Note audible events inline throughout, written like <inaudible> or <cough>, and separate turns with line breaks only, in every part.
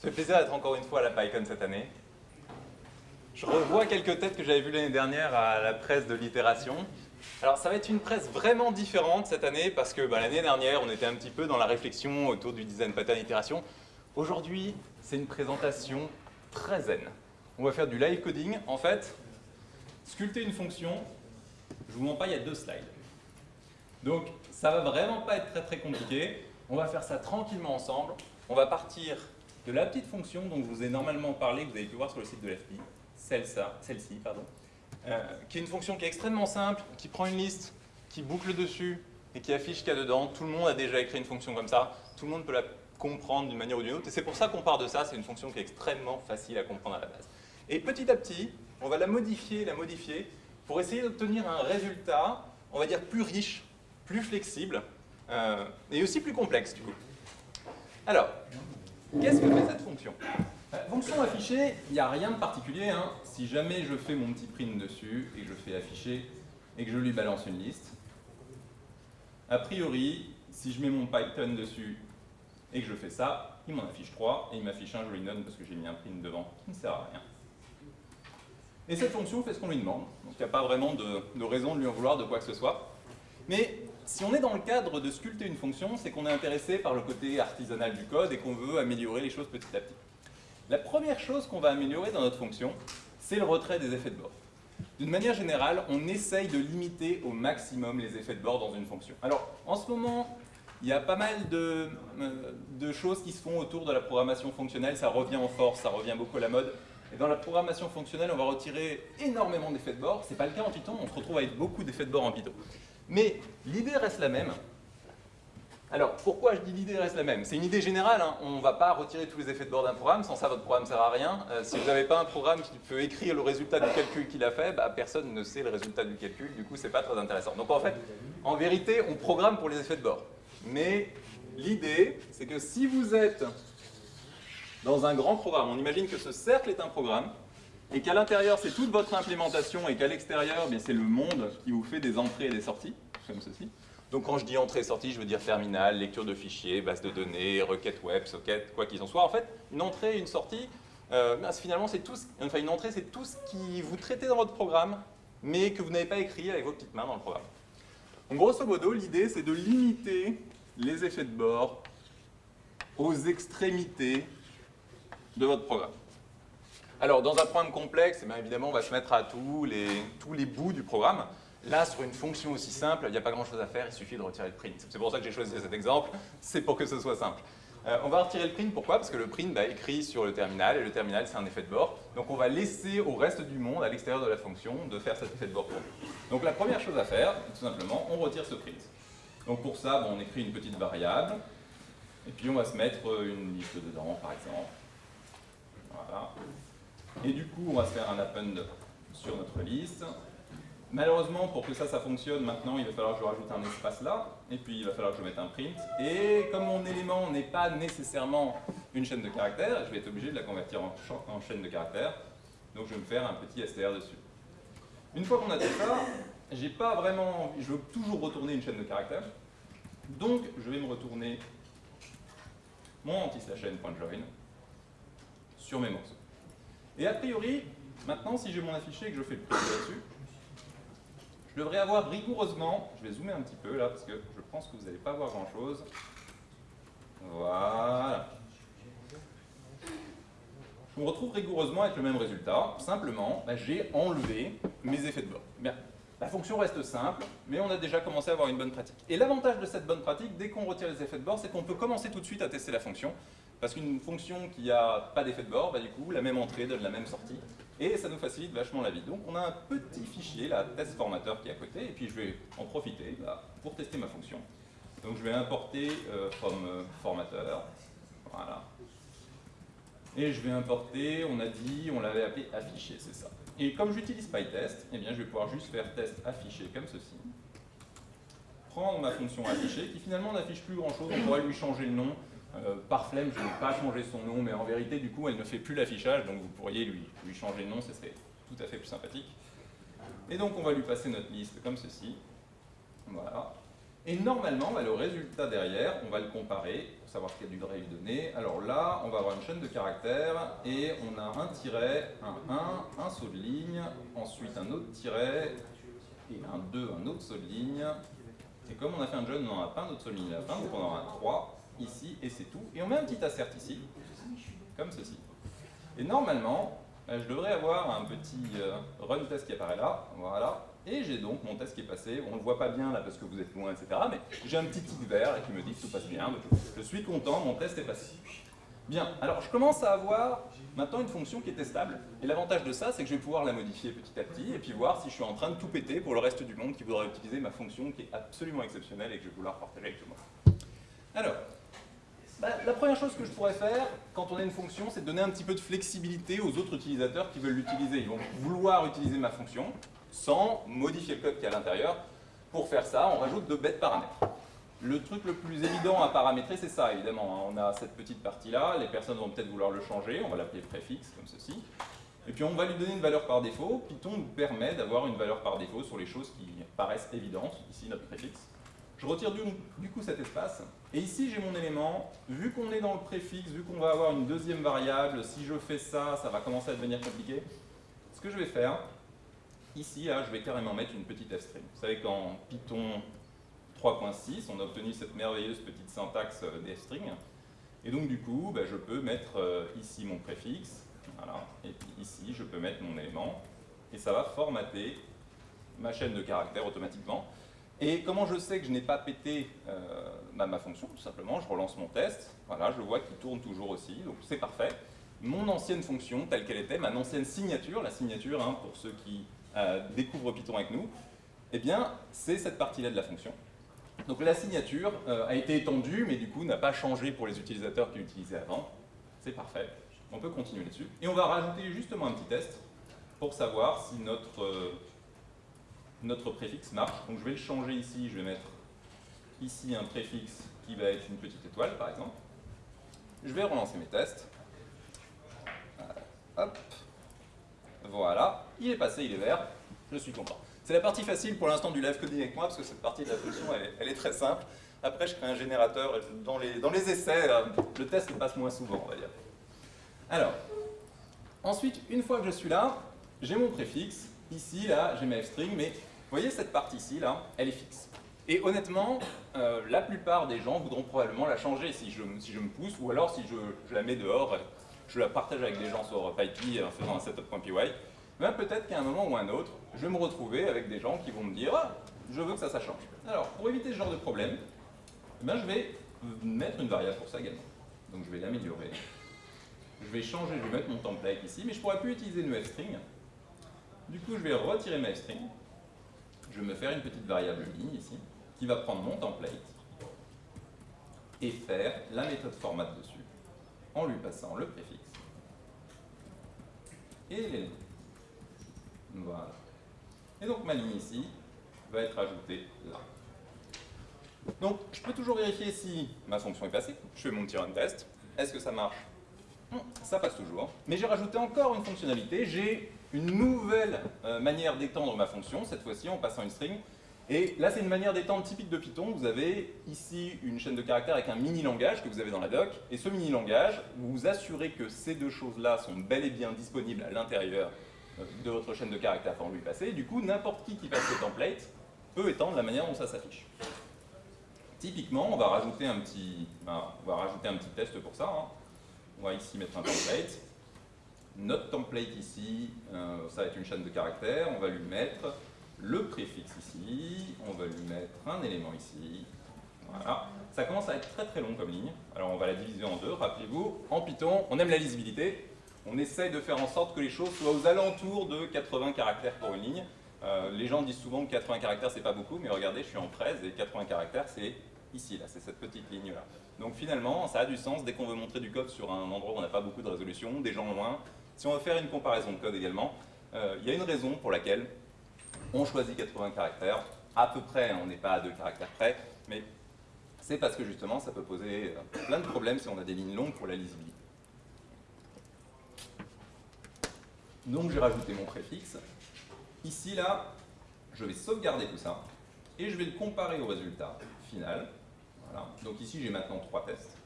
Ça fait plaisir d'être encore une fois à la PyCon cette année. Je revois quelques têtes que j'avais vues l'année dernière à la presse de l'itération. Alors ça va être une presse vraiment différente cette année parce que bah, l'année dernière on était un petit peu dans la réflexion autour du design pattern itération. Aujourd'hui c'est une présentation très zen. On va faire du live coding. En fait, sculpter une fonction, je vous mens pas, il y a deux slides. Donc ça va vraiment pas être très très compliqué. On va faire ça tranquillement ensemble. On va partir de la petite fonction dont je vous ai normalement parlé, que vous avez pu voir sur le site de l'FP, celle-ci, pardon, euh, qui est une fonction qui est extrêmement simple, qui prend une liste, qui boucle dessus et qui affiche ce qu'il y a dedans. Tout le monde a déjà écrit une fonction comme ça, tout le monde peut la comprendre d'une manière ou d'une autre, et c'est pour ça qu'on part de ça, c'est une fonction qui est extrêmement facile à comprendre à la base. Et petit à petit, on va la modifier, la modifier, pour essayer d'obtenir un résultat, on va dire, plus riche, plus flexible, euh, et aussi plus complexe du coup. Alors, Qu'est-ce que fait cette fonction euh, Fonction affichée, il n'y a rien de particulier. Hein. Si jamais je fais mon petit print dessus et que je fais afficher et que je lui balance une liste, a priori, si je mets mon Python dessus et que je fais ça, il m'en affiche 3 et il m'affiche un joli none parce que j'ai mis un print devant qui ne sert à rien. Et cette fonction fait ce qu'on lui demande, donc il n'y a pas vraiment de, de raison de lui en vouloir de quoi que ce soit. Mais si on est dans le cadre de sculpter une fonction, c'est qu'on est intéressé par le côté artisanal du code et qu'on veut améliorer les choses petit à petit. La première chose qu'on va améliorer dans notre fonction, c'est le retrait des effets de bord. D'une manière générale, on essaye de limiter au maximum les effets de bord dans une fonction. Alors, en ce moment, il y a pas mal de, euh, choses qui se font autour de la programmation fonctionnelle, ça revient en force, ça revient beaucoup à la mode. Et dans la programmation fonctionnelle, on va retirer énormément d'effets de bord. Ce n'est pas le cas en Python, on se retrouve avec beaucoup d'effets de bord en Python. Mais l'idée reste la même. Alors, pourquoi je dis l'idée reste la même? C'est une idée générale, hein. on ne va pas retirer tous les effets de bord d'un programme, sans ça votre programme ne sert à rien. Euh, si vous n'avez pas un programme qui peut écrire le résultat du calcul qu'il a fait, bah, personne ne sait le résultat du calcul, du coup c'est pas très intéressant. Donc en fait, en vérité, on programme pour les effets de bord. Mais l'idée, c'est que si vous êtes dans un grand programme, on imagine que ce cercle est un programme, et qu'à l'intérieur c'est toute votre implémentation et qu'à l'extérieur c'est le monde qui vous fait des entrées et des sorties, comme ceci. Donc quand je dis entrée et sortie, je veux dire terminal, lecture de fichiers, base de données, requête web, socket, quoi qu'il en soit. En fait, une entrée et une sortie, euh, finalement c'est tout, enfin une entrée c'est tout ce qui vous traitez dans votre programme, mais que vous n'avez pas écrit avec vos petites mains dans le programme. Donc grosso modo, l'idée c'est de limiter les effets de bord aux extrémités de votre programme. Alors, dans un programme complexe, eh évidemment, on va se mettre à tous les, bouts du programme. Là, sur une fonction aussi simple, il n'y a pas grand-chose à faire, il suffit de retirer le print. C'est pour ça que j'ai choisi cet exemple, c'est pour que ce soit simple. Euh, on va retirer le print, pourquoi? Parce que le print bah, écrit sur le terminal, et le terminal, c'est un effet de bord. Donc on va laisser au reste du monde, à l'extérieur de la fonction, de faire cet effet de bord pour nous. Donc la première chose à faire, tout simplement, on retire ce print. Donc pour ça, on écrit une petite variable, et puis on va se mettre une liste dedans, par exemple. Voilà. Et du coup, on va se faire un append sur notre liste. Malheureusement, pour que ça, ça fonctionne, maintenant, il va falloir que je rajoute un espace là, et puis il va falloir que je mette un print. Et comme mon élément n'est pas nécessairement une chaîne de caractères, je vais être obligé de la convertir en, chaîne de caractères. Donc je vais me faire un petit str dessus. Une fois qu'on a fait ça, j'ai pas vraiment je veux toujours retourner une chaîne de caractères. Donc je vais me retourner mon anti-chain.join sur mes morceaux. Et a priori, maintenant, si j'ai mon affiché et que je fais le prix là-dessus, je devrais avoir rigoureusement, je vais zoomer un petit peu là, parce que je pense que vous n'allez pas voir grand-chose. Voilà. Je me retrouve rigoureusement avec le même résultat. Simplement, bah, j'ai enlevé mes effets de bord. Bien. La fonction reste simple, mais on a déjà commencé à avoir une bonne pratique. Et l'avantage de cette bonne pratique, dès qu'on retire les effets de bord, c'est qu'on peut commencer tout de suite à tester la fonction. Parce qu'une fonction qui n'a pas d'effet de bord, bah, du coup, la même entrée donne la même sortie. Et ça nous facilite vachement la vie. Donc on a un petit fichier, là, test formateur qui est à côté, et puis je vais en profiter bah, pour tester ma fonction. Donc je vais importer euh, from euh, formateur. Voilà. Et je vais importer, on a dit, on l'avait appelé afficher, c'est ça. Et comme j'utilise PyTest, eh bien je vais pouvoir juste faire test afficher comme ceci. Prendre ma fonction afficher, qui finalement n'affiche plus grand chose, on pourrait lui changer le nom, euh, par flemme, je n'ai pas changé son nom, mais en vérité, du coup, elle ne fait plus l'affichage, donc vous pourriez lui, lui changer le nom, ce serait tout à fait plus sympathique. Et donc, on va lui passer notre liste comme ceci. Voilà. Et normalement, bah, le résultat derrière, on va le comparer pour savoir quel du lui donner. Alors là, on va avoir une chaîne de caractères et on a un tiret, un 1, un saut de ligne, ensuite un autre tiret et un 2, un autre saut de ligne. Et comme on a fait un jeune, on n'en a pas un autre saut de ligne à la fin, donc on aura un 3 ici et c'est tout. Et on met un petit assert ici, comme ceci. Et normalement, bah, je devrais avoir un petit euh, run test qui apparaît là, voilà, et j'ai donc mon test qui est passé, on ne le voit pas bien là parce que vous êtes loin, etc. Mais j'ai un petit tic vert qui me dit que tout passe bien. Je suis content, mon test est passé. Bien, alors je commence à avoir maintenant une fonction qui est testable. Et l'avantage de ça, c'est que je vais pouvoir la modifier petit à petit et puis voir si je suis en train de tout péter pour le reste du monde qui voudra utiliser ma fonction qui est absolument exceptionnelle et que je vais vouloir partager avec tout le monde. Alors, bah, la première chose que je pourrais faire quand on a une fonction, c'est de donner un petit peu de flexibilité aux autres utilisateurs qui veulent l'utiliser. Ils vont vouloir utiliser ma fonction sans modifier le code qui est à l'intérieur. Pour faire ça, on rajoute de bêtes paramètres. Le truc le plus évident à paramétrer, c'est ça, évidemment. Hein. On a cette petite partie-là, les personnes vont peut-être vouloir le changer, on va l'appeler préfixe, comme ceci. Et puis on va lui donner une valeur par défaut. Python nous permet d'avoir une valeur par défaut sur les choses qui paraissent évidentes, ici notre préfixe. Je retire du, du coup cet espace, et ici j'ai mon élément. Vu qu'on est dans le préfixe, vu qu'on va avoir une deuxième variable, si je fais ça, ça va commencer à devenir compliqué. Ce que je vais faire, Ici, je vais carrément mettre une petite f-string. Vous savez qu'en Python 3.6, on a obtenu cette merveilleuse petite syntaxe euh, d'f-string. Et donc, du coup, bah, je peux mettre euh, ici mon préfixe, voilà, et puis ici, je peux mettre mon élément, et ça va formater ma chaîne de caractères automatiquement. Et comment je sais que je n'ai pas pété euh, bah, ma fonction Tout simplement, je relance mon test, voilà, je vois qu'il tourne toujours aussi, donc c'est parfait. Mon ancienne fonction, telle qu'elle était, ma ancienne signature, la signature, hein, pour ceux qui euh, découvre Python avec nous, eh bien, c'est cette partie-là de la fonction. Donc la signature euh, a été étendue, mais du coup n'a pas changé pour les utilisateurs qui l'utilisaient avant. C'est parfait. On peut continuer là-dessus. Et on va rajouter justement un petit test pour savoir si notre, euh, notre préfixe marche. Donc je vais le changer ici, je vais mettre ici un préfixe qui va être une petite étoile, par exemple. Je vais relancer mes tests. Hop. Voilà, il est passé, il est vert, je suis content. C'est la partie facile pour l'instant du live coding avec moi, parce que cette partie de la fonction, elle, est très simple. Après, je crée un générateur, dans les, dans les essais, euh, le test passe moins souvent, on va dire. Alors, ensuite, une fois que je suis là, j'ai mon préfixe, ici, là, j'ai ma string, mais vous voyez cette partie-ci, là, elle est fixe. Et honnêtement, euh, la plupart des gens voudront probablement la changer si je, me pousse, ou alors si je la mets dehors je la partage avec des gens sur PyPy en faisant un setup.py, ben peut-être qu'à un moment ou un autre, je vais me retrouver avec des gens qui vont me dire ah, je veux que ça, ça change ». Alors, pour éviter ce genre de problème, ben, je vais mettre une variable pour ça également. Donc je vais l'améliorer. Je vais changer, je vais mettre mon template ici, mais je ne pourrais plus utiliser une string. Du coup, je vais retirer ma string. Je vais me faire une petite variable ligne ici, qui va prendre mon template et faire la méthode format dessus en lui passant le préfixe et. Voilà. Et donc ma ligne ici va être ajoutée là. Donc je peux toujours vérifier si ma fonction est passée. Je fais mon petit run test. Est-ce que ça marche? Ça passe toujours. Mais j'ai rajouté encore une fonctionnalité. J'ai une nouvelle euh, manière d'étendre ma fonction, cette fois-ci en passant une string et là, c'est une manière d'étendre typique de Python. Vous avez ici une chaîne de caractères avec un mini-langage que vous avez dans la doc. Et ce mini-langage, vous vous assurez que ces deux choses-là sont bel et bien disponibles à l'intérieur euh, de votre chaîne de caractères pour lui passer. Du coup, n'importe qui qui passe le template peut étendre la manière dont ça s'affiche. Typiquement, on va rajouter un petit, ben, on va rajouter un petit test pour ça. Hein. On va ici mettre un template. Notre template ici, euh, ça va être une chaîne de caractères. On va lui mettre le préfixe ici, on va lui mettre un élément ici, voilà. Ça commence à être très très long comme ligne, alors on va la diviser en deux, rappelez-vous, en Python, on aime la lisibilité, on essaye de faire en sorte que les choses soient aux alentours de 80 caractères pour une ligne. Euh, les gens disent souvent que 80 caractères c'est pas beaucoup, mais regardez, je suis en 13 et 80 caractères c'est ici, là, c'est cette petite ligne là. Donc finalement, ça a du sens dès qu'on veut montrer du code sur un endroit où on n'a pas beaucoup de résolution, des gens loin. Si on veut faire une comparaison de code également, euh, il y a une raison pour laquelle on choisit 80 caractères, à peu près, on n'est pas à deux caractères près, mais c'est parce que justement ça peut poser euh, plein de problèmes si on a des lignes longues pour la lisibilité. Donc j'ai rajouté mon préfixe. Ici, là, je vais sauvegarder tout ça. et je vais le comparer au résultat final. Voilà. Donc ici, j'ai maintenant trois tests.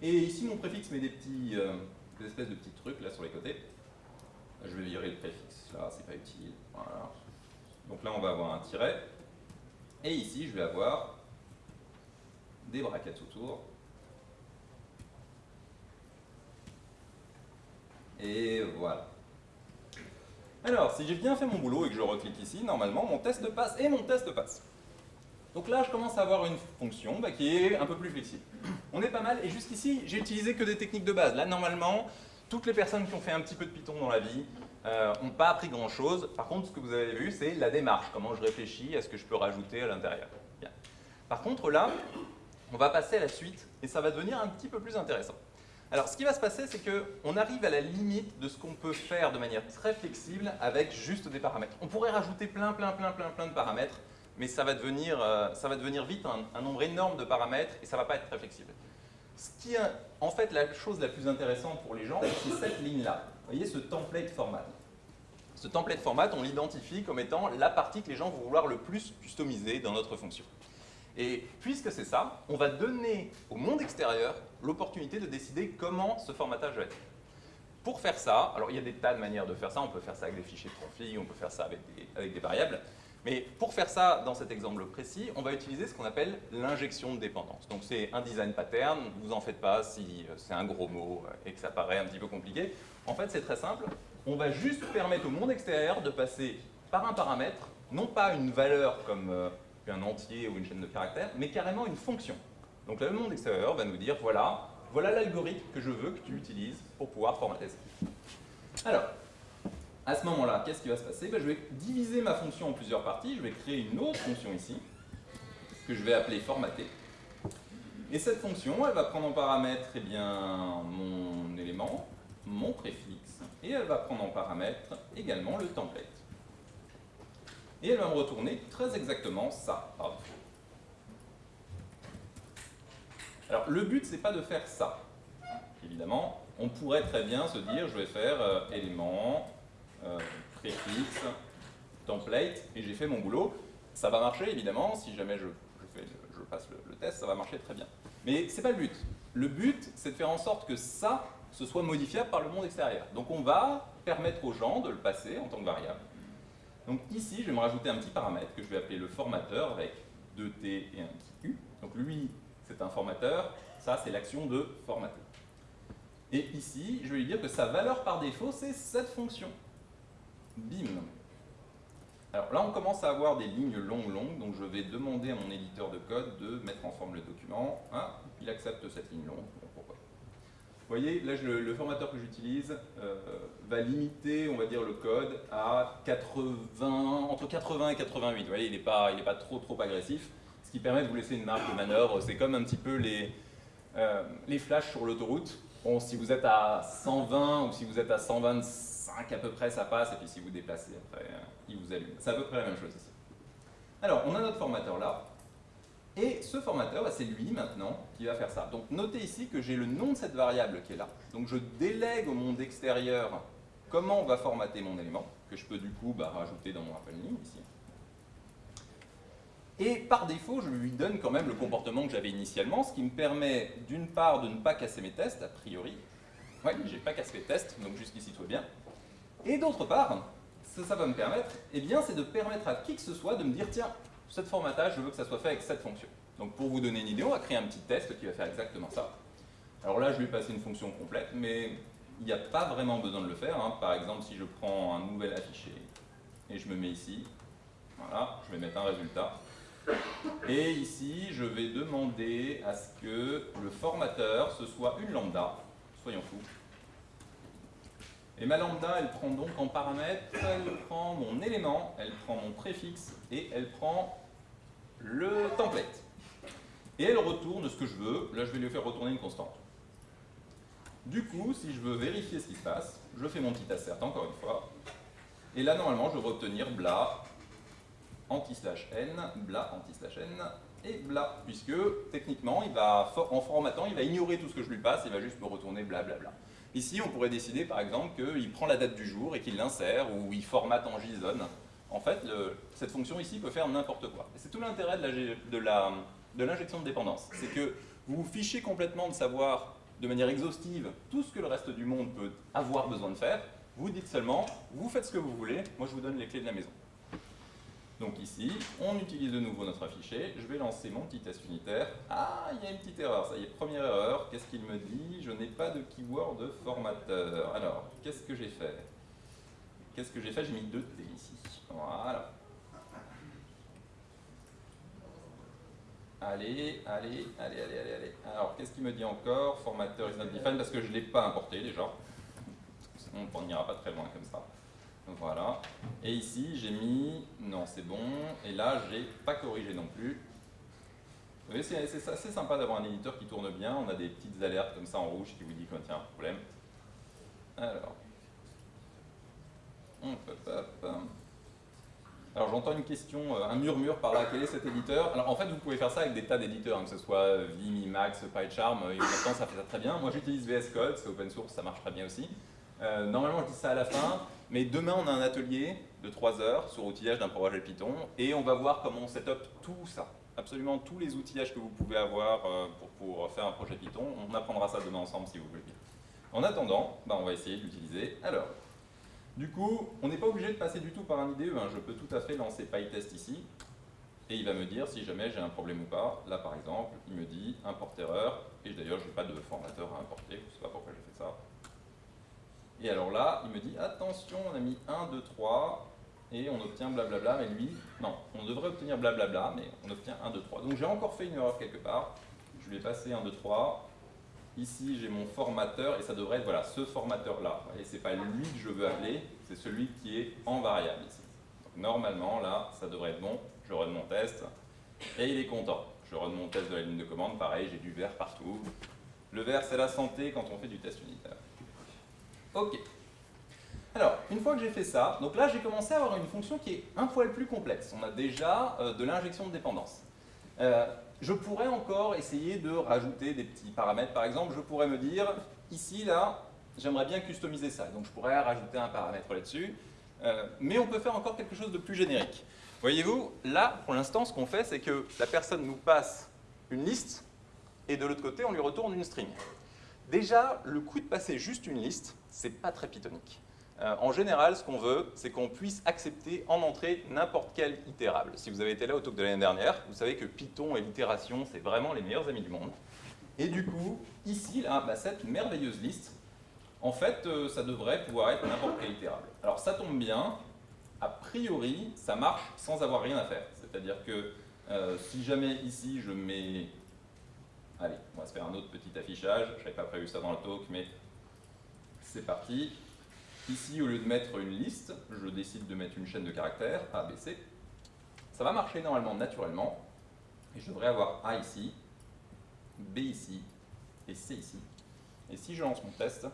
Et ici, mon préfixe met des euh, des espèces de petits trucs là sur les côtés. Je vais virer le préfixe, là, c'est pas utile. Voilà. Donc là, on va avoir un tiret. Et ici, je vais avoir des brackets autour. Et voilà. Alors, si j'ai bien fait mon boulot et que je reclique ici, normalement, mon test passe et mon test passe. Donc là, je commence à avoir une fonction bah, qui est un peu plus flexible. On est pas mal, et jusqu'ici, j'ai utilisé que des techniques de base. Là, normalement, toutes les personnes qui ont fait un petit peu de Python dans la vie euh, pas appris grand-chose. Par contre, ce que vous avez vu, c'est la démarche, comment je réfléchis à ce que je peux rajouter à l'intérieur. Par contre, là, on va passer à la suite, et ça va devenir un petit peu plus intéressant. Alors, ce qui va se passer, c'est qu'on arrive à la limite de ce qu'on peut faire de manière très flexible avec juste des paramètres. On pourrait rajouter plein, plein, plein, plein, plein de paramètres, mais ça va devenir, euh, ça va devenir vite un, nombre énorme de paramètres et ça ne va pas être très flexible. Ce qui est en fait la chose la plus intéressante pour les gens, c'est cette ligne-là. Vous voyez ce template format. Ce template format, on l'identifie comme étant la partie que les gens vont vouloir le plus customiser dans notre fonction. Et puisque c'est ça, on va donner au monde extérieur l'opportunité de décider comment ce formatage va être. Pour faire ça, alors il y a des tas de manières de faire ça, on peut faire ça avec des fichiers de config, on peut faire ça avec des, avec des variables, mais pour faire ça, dans cet exemple précis, on va utiliser ce qu'on appelle l'injection de dépendance. Donc c'est un design pattern, vous en faites pas si euh, c'est un gros mot euh, et que ça paraît un petit peu compliqué. En fait, c'est très simple. On va juste permettre au monde extérieur de passer par un paramètre, non pas une valeur comme euh, un entier ou une chaîne de caractères, mais carrément une fonction. Donc le monde extérieur va nous dire, voilà, voilà l'algorithme que je veux que tu utilises pour pouvoir formater ça. Alors, à ce moment-là, qu'est-ce qui va se passer? Ben, Je vais diviser ma fonction en plusieurs parties. Je vais créer une autre fonction ici, que je vais appeler formater. Et cette fonction, elle va prendre en paramètre eh bien, mon élément, mon préfixe, et elle va prendre en paramètre également le template. Et elle va me retourner très exactement ça Alors, le but, c'est pas de faire ça. Évidemment, on pourrait très bien se dire, je vais faire euh, élément, préfixe, template, et j'ai fait mon boulot. Ça va marcher, évidemment, si jamais je, passe le, test, ça va marcher très bien. Mais ce n'est pas le but. Le but, c'est de faire en sorte que ça, ce soit modifiable par le monde extérieur. Donc on va permettre aux gens de le passer en tant que variable. Donc ici, je vais me rajouter un petit paramètre que je vais appeler le formateur avec 2T et un U. Donc lui, c'est un formateur, ça c'est l'action de formater. Et ici, je vais lui dire que sa valeur par défaut, c'est cette fonction. Bim. Alors là, on commence à avoir des lignes longues, longues, donc je vais demander à mon éditeur de code de mettre en forme le document. Ah, il accepte cette ligne longue, pourquoi Vous voyez, là, le, formateur que j'utilise euh, va limiter, on va dire, le code à 80, entre 80 et 88. Vous voyez, il n'est pas, pas trop, trop agressif, ce qui permet de vous laisser une marge de manœuvre. C'est comme un petit peu les, euh, les flashs sur l'autoroute. Bon, si vous êtes à 120 ou si vous êtes à 125, à peu près ça passe, et puis si vous déplacez après, euh, il vous allume. C'est à peu près la même chose ici. Alors, on a notre formateur là, et ce formateur, bah, c'est lui maintenant qui va faire ça. Donc notez ici que j'ai le nom de cette variable qui est là. Donc je délègue au monde extérieur comment on va formater mon élément, que je peux du coup bah, rajouter dans mon appel ici. Et par défaut, je lui donne quand même le comportement que j'avais initialement, ce qui me permet d'une part de ne pas casser mes tests, a priori. Oui, j'ai pas cassé mes tests, donc jusqu'ici tout va bien. Et d'autre part, ce que ça va me permettre, eh bien, c'est de permettre à qui que ce soit de me dire, tiens, cette formatage, je veux que ça soit fait avec cette fonction. Donc pour vous donner une idée, on va créer un petit test qui va faire exactement ça. Alors là, je vais passer une fonction complète, mais il n'y a pas vraiment besoin de le faire. Hein. Par exemple, si je prends un nouvel affiché et je me mets ici, voilà, je vais mettre un résultat. Et ici, je vais demander à ce que le formateur, ce soit une lambda, soyons fous, et ma lambda, elle prend donc en paramètre, elle prend mon élément, elle prend mon préfixe et elle prend le template. Et elle retourne ce que je veux. Là, je vais lui faire retourner une constante. Du coup, si je veux vérifier ce qui se passe, je fais mon petit assert encore une fois. Et là, normalement, je vais obtenir bla anti-slash n, bla anti-slash n et bla, puisque techniquement, il va, en formatant, il va ignorer tout ce que je lui passe, il va juste me retourner bla bla bla. Ici, on pourrait décider par exemple qu'il prend la date du jour et qu'il l'insère, ou il formate en JSON en fait, cette fonction ici peut faire n'importe quoi. C'est tout l'intérêt de l'injection de, de dépendance. C'est que vous vous fichez complètement de savoir de manière exhaustive tout ce que le reste du monde peut avoir besoin de faire. Vous dites seulement, vous faites ce que vous voulez, moi je vous donne les clés de la maison. Donc ici, on utilise de nouveau notre affiché. Je vais lancer mon petit test unitaire. Ah, il y a une petite erreur. Ça y est, première erreur. Qu'est-ce qu'il me dit? Je n'ai pas de keyword formateur. Alors, qu'est-ce que j'ai fait? Qu'est-ce que j'ai fait? J'ai mis deux T ici. Voilà. Allez, allez, allez, allez, allez, allez. Alors, qu'est-ce qu'il me dit encore? Formateur is not defined, parce que je ne l'ai pas importé déjà. On n'ira pas très loin comme ça. Voilà. Et ici, j'ai mis, non, c'est bon. Et là, j'ai pas corrigé non plus. Vous voyez, c'est assez sympa d'avoir un éditeur qui tourne bien. On a des petites alertes comme ça en rouge qui vous dit qu'il y a un problème. Alors. Alors j'entends une question, euh, un murmure par là, quel est cet éditeur? Alors en fait vous pouvez faire ça avec des tas d'éditeurs, hein, que ce soit Vim, Emacs, PyCharm, et maintenant ça fait ça très bien. Moi j'utilise VS Code, c'est open source, ça marche très bien aussi. Euh, normalement je dis ça à la fin, mais demain, on a un atelier de 3 heures sur l'outillage d'un projet Python et on va voir comment on setup tout ça. Absolument tous les outillages que vous pouvez avoir euh, pour, faire un projet Python. On apprendra ça demain ensemble si vous voulez bien. En attendant, bah, on va essayer de l'utiliser. Alors, du coup, on n'est pas obligé de passer du tout par un IDE. Hein. Je peux tout à fait lancer PyTest ici et il va me dire si jamais j'ai un problème ou pas. Là, par exemple, il me dit import erreur et d'ailleurs, je n'ai pas de formateur à importer. Je ne sais pas pourquoi j'ai fait ça. Et alors là, il me dit, attention, on a mis 1, 2, 3, et on obtient blablabla, mais lui, non, on devrait obtenir blablabla, mais on obtient 1, 2, 3. Donc j'ai encore fait une erreur quelque part, je vais passer 1, 2, 3, ici j'ai mon formateur, et ça devrait être, voilà, ce formateur-là. Et c'est pas lui que je veux appeler, c'est celui qui est en variable ici. Normalement, là, ça devrait être bon, je run mon test, et il est content. Je run mon test de la ligne de commande, pareil, j'ai du vert partout. Le vert, c'est la santé quand on fait du test unitaire. Ok. Alors, une fois que j'ai fait ça, donc là j'ai commencé à avoir une fonction qui est un poil plus complexe. On a déjà euh, de l'injection de dépendance. Euh, je pourrais encore essayer de rajouter des petits paramètres. Par exemple, je pourrais me dire, ici, là, j'aimerais bien customiser ça. Donc je pourrais rajouter un paramètre là-dessus. Euh, mais on peut faire encore quelque chose de plus générique. Voyez-vous, là, pour l'instant, ce qu'on fait, c'est que la personne nous passe une liste, et de l'autre côté, on lui retourne une string. Déjà, le coup de passer juste une liste, c'est pas très pythonique. Euh, en général, ce qu'on veut, c'est qu'on puisse accepter en entrée n'importe quel itérable. Si vous avez été là au talk de l'année dernière, vous savez que Python et l'itération, c'est vraiment les meilleurs amis du monde. Et du coup, ici, là, bah, cette merveilleuse liste, en fait, euh, ça devrait pouvoir être n'importe quel itérable. Alors ça tombe bien, a priori, ça marche sans avoir rien à faire. C'est-à-dire que euh, si jamais ici je mets Allez, on va se faire un autre petit affichage. Je n'avais pas prévu ça dans le talk, mais c'est parti. Ici, au lieu de mettre une liste, je décide de mettre une chaîne de caractères, A, B, C. Ça va marcher normalement naturellement. Et je devrais avoir A ici, B ici et C ici. Et si je lance mon test,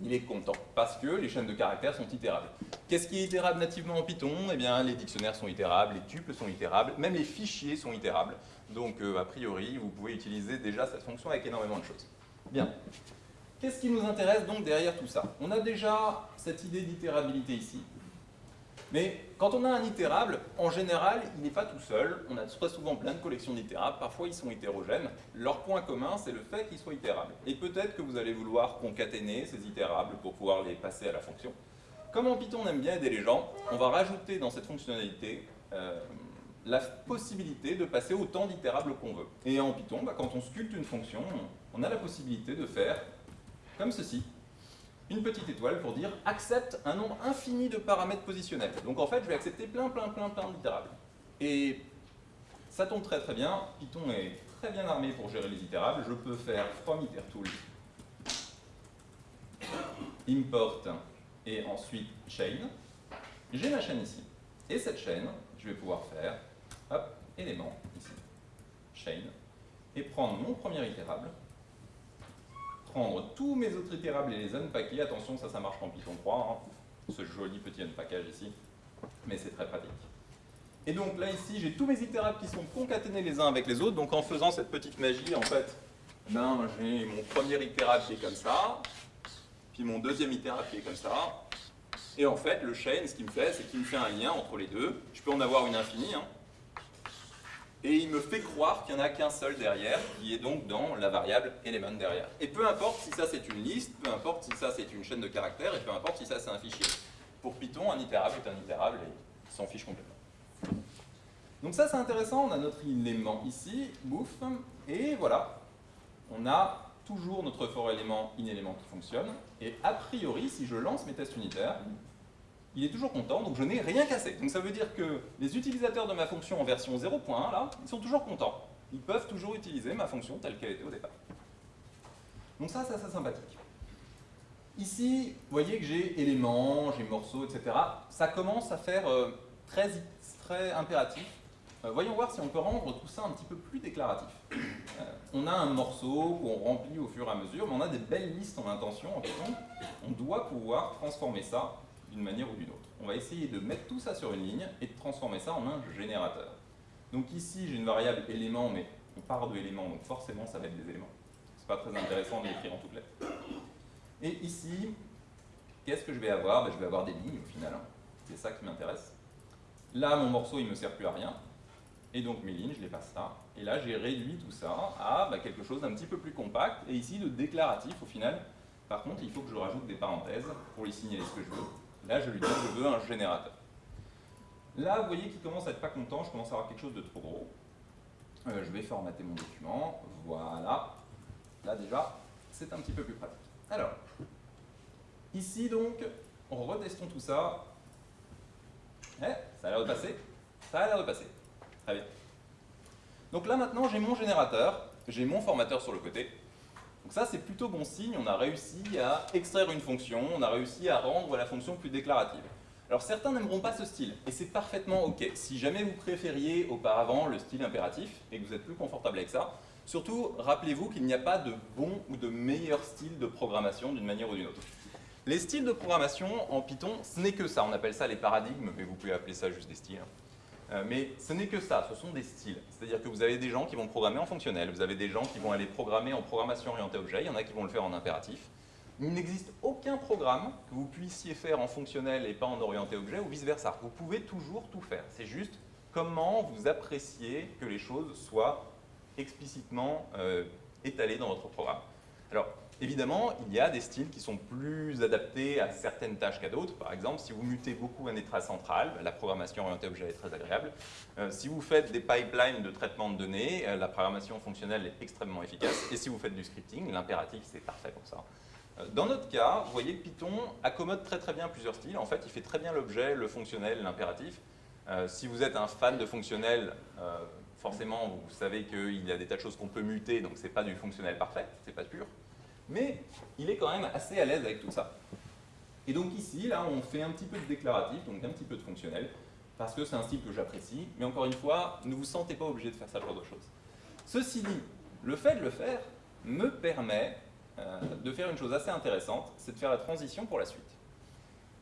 il est content parce que les chaînes de caractères sont itérables. Qu'est-ce qui est itérable nativement en Python? Eh bien, les dictionnaires sont itérables, les tuples sont itérables, même les fichiers sont itérables. Donc, euh, a priori, vous pouvez utiliser déjà cette fonction avec énormément de choses. Bien. Qu'est-ce qui nous intéresse donc derrière tout ça? On a déjà cette idée d'itérabilité ici. Mais quand on a un itérable, en général, il n'est pas tout seul. On a très souvent plein de collections d'itérables. Parfois, ils sont hétérogènes. Leur point commun, c'est le fait qu'ils soient itérables. Et peut-être que vous allez vouloir concaténer ces itérables pour pouvoir les passer à la fonction. Comme en Python, on aime bien aider les gens, on va rajouter dans cette fonctionnalité euh, la possibilité de passer autant d'itérables qu'on veut. Et en Python, bah, quand on sculpte une fonction, on a la possibilité de faire comme ceci une petite étoile pour dire accepte un nombre infini de paramètres positionnels. Donc en fait, je vais accepter plein, plein, plein, plein d'itérables. Et ça tombe très très bien. Python est très bien armé pour gérer les itérables. Je peux faire from itertool import et ensuite chain. J'ai ma chaîne ici. Et cette chaîne, je vais pouvoir faire hop, élément ici, chain, et prendre mon premier itérable prendre tous mes autres itérables et les unpacker. Attention, ça, ça marche en Python 3, hein. ce joli petit unpackage ici, mais c'est très pratique. Et donc là, ici, j'ai tous mes itérables qui sont concaténés les uns avec les autres. Donc en faisant cette petite magie, en fait, ben, j'ai mon premier itérable qui est comme ça, puis mon deuxième itérable qui est comme ça, Et en fait, le chain, ce qu'il me fait, c'est qu'il me fait un lien entre les deux. Je peux en avoir une infinie. Hein. Et il me fait croire qu'il n'y en a qu'un seul derrière, qui est donc dans la variable element derrière. Et peu importe si ça c'est une liste, peu importe si ça c'est une chaîne de caractères, et peu importe si ça c'est un fichier. Pour Python, un itérable est un itérable et il s'en fiche complètement. Donc ça c'est intéressant, on a notre élément ici, bouf, et voilà, on a toujours notre for élément in élément qui fonctionne, et a priori, si je lance mes tests unitaires, il est toujours content, donc je n'ai rien cassé. Donc ça veut dire que les utilisateurs de ma fonction en version 0.1, là, ils sont toujours contents. Ils peuvent toujours utiliser ma fonction telle qu'elle était au départ. Donc ça, c'est assez sympathique. Ici, vous voyez que j'ai éléments, j'ai morceaux, etc. Ça commence à faire euh, très, très impératif. Euh, voyons voir si on peut rendre tout ça un petit peu plus déclaratif. Euh, on a un morceau qu'on remplit au fur et à mesure, mais on a des belles listes en intention en Python. On doit pouvoir transformer ça d'une manière ou d'une autre. On va essayer de mettre tout ça sur une ligne et de transformer ça en un générateur. Donc ici, j'ai une variable élément, mais on part de éléments, donc forcément, ça va être des éléments. C'est pas très intéressant de l'écrire en toutes lettres. Et ici, qu'est-ce que je vais avoir? Ben, Je vais avoir des lignes au final. Hein. C'est ça qui m'intéresse. Là, mon morceau, il ne me sert plus à rien. Et donc mes lignes, je les passe là. Et là, j'ai réduit tout ça à ben, quelque chose d'un petit peu plus compact. Et ici, de déclaratif, au final. Par contre, il faut que je rajoute des parenthèses pour lui signaler ce que je veux. Là, je lui dis je veux un générateur. Là, vous voyez qu'il commence à être pas content, je commence à avoir quelque chose de trop gros. Euh, je vais formater mon document, voilà. Là déjà, c'est un petit peu plus pratique. Alors, ici donc, retestons tout ça. Eh, ça a l'air de passer Ça a l'air de passer. Très bien. Donc là maintenant, j'ai mon générateur, j'ai mon formateur sur le côté. Donc ça, c'est plutôt bon signe, on a réussi à extraire une fonction, on a réussi à rendre la fonction plus déclarative. Alors certains n'aimeront pas ce style, et c'est parfaitement ok. Si jamais vous préfériez auparavant le style impératif, et que vous êtes plus confortable avec ça, surtout rappelez-vous qu'il n'y a pas de bon ou de meilleur style de programmation d'une manière ou d'une autre. Les styles de programmation en Python, ce n'est que ça, on appelle ça les paradigmes, mais vous pouvez appeler ça juste des styles. Euh, mais ce n'est que ça, ce sont des styles. C'est-à-dire que vous avez des gens qui vont programmer en fonctionnel, vous avez des gens qui vont aller programmer en programmation orientée objet, il y en a qui vont le faire en impératif. Il n'existe aucun programme que vous puissiez faire en fonctionnel et pas en orienté objet ou vice-versa. Vous pouvez toujours tout faire. C'est juste comment vous appréciez que les choses soient explicitement euh, étalées dans votre programme. Alors, Évidemment, il y a des styles qui sont plus adaptés à certaines tâches qu'à d'autres. Par exemple, si vous mutez beaucoup un état central, la programmation orientée objet est très agréable. Euh, si vous faites des pipelines de traitement de données, euh, la programmation fonctionnelle est extrêmement efficace. Et si vous faites du scripting, l'impératif, c'est parfait pour ça. Euh, dans notre cas, vous voyez que Python accommode très très bien plusieurs styles. En fait, il fait très bien l'objet, le fonctionnel, l'impératif. si vous êtes un fan de fonctionnel, forcément, vous savez qu'il y a des tas de choses qu'on peut muter, donc ce n'est pas du fonctionnel parfait, c'est pas pur mais il est quand même assez à l'aise avec tout ça. Et donc ici, là, on fait un petit peu de déclaratif, donc un petit peu de fonctionnel, parce que c'est un style que j'apprécie, mais encore une fois, ne vous sentez pas obligé de faire ça genre de choses. Ceci dit, le fait de le faire me permet euh, de faire une chose assez intéressante, c'est de faire la transition pour la suite.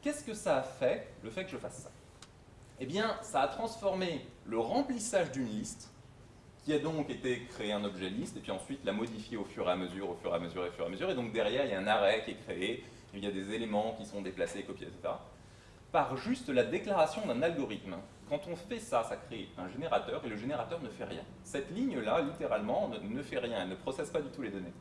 Qu'est-ce que ça a fait, le fait que je fasse ça? Eh bien, ça a transformé le remplissage d'une liste qui a donc été créé un objet liste, et puis ensuite l'a modifié au fur et à mesure, au fur et à mesure, et au fur et à mesure, et donc derrière, il y a un arrêt qui est créé, il y a des éléments qui sont déplacés, copiés, etc. Par juste la déclaration d'un algorithme. Quand on fait ça, ça crée un générateur, et le générateur ne fait rien. Cette ligne-là, littéralement, ne, fait rien, elle ne processe pas du tout les données.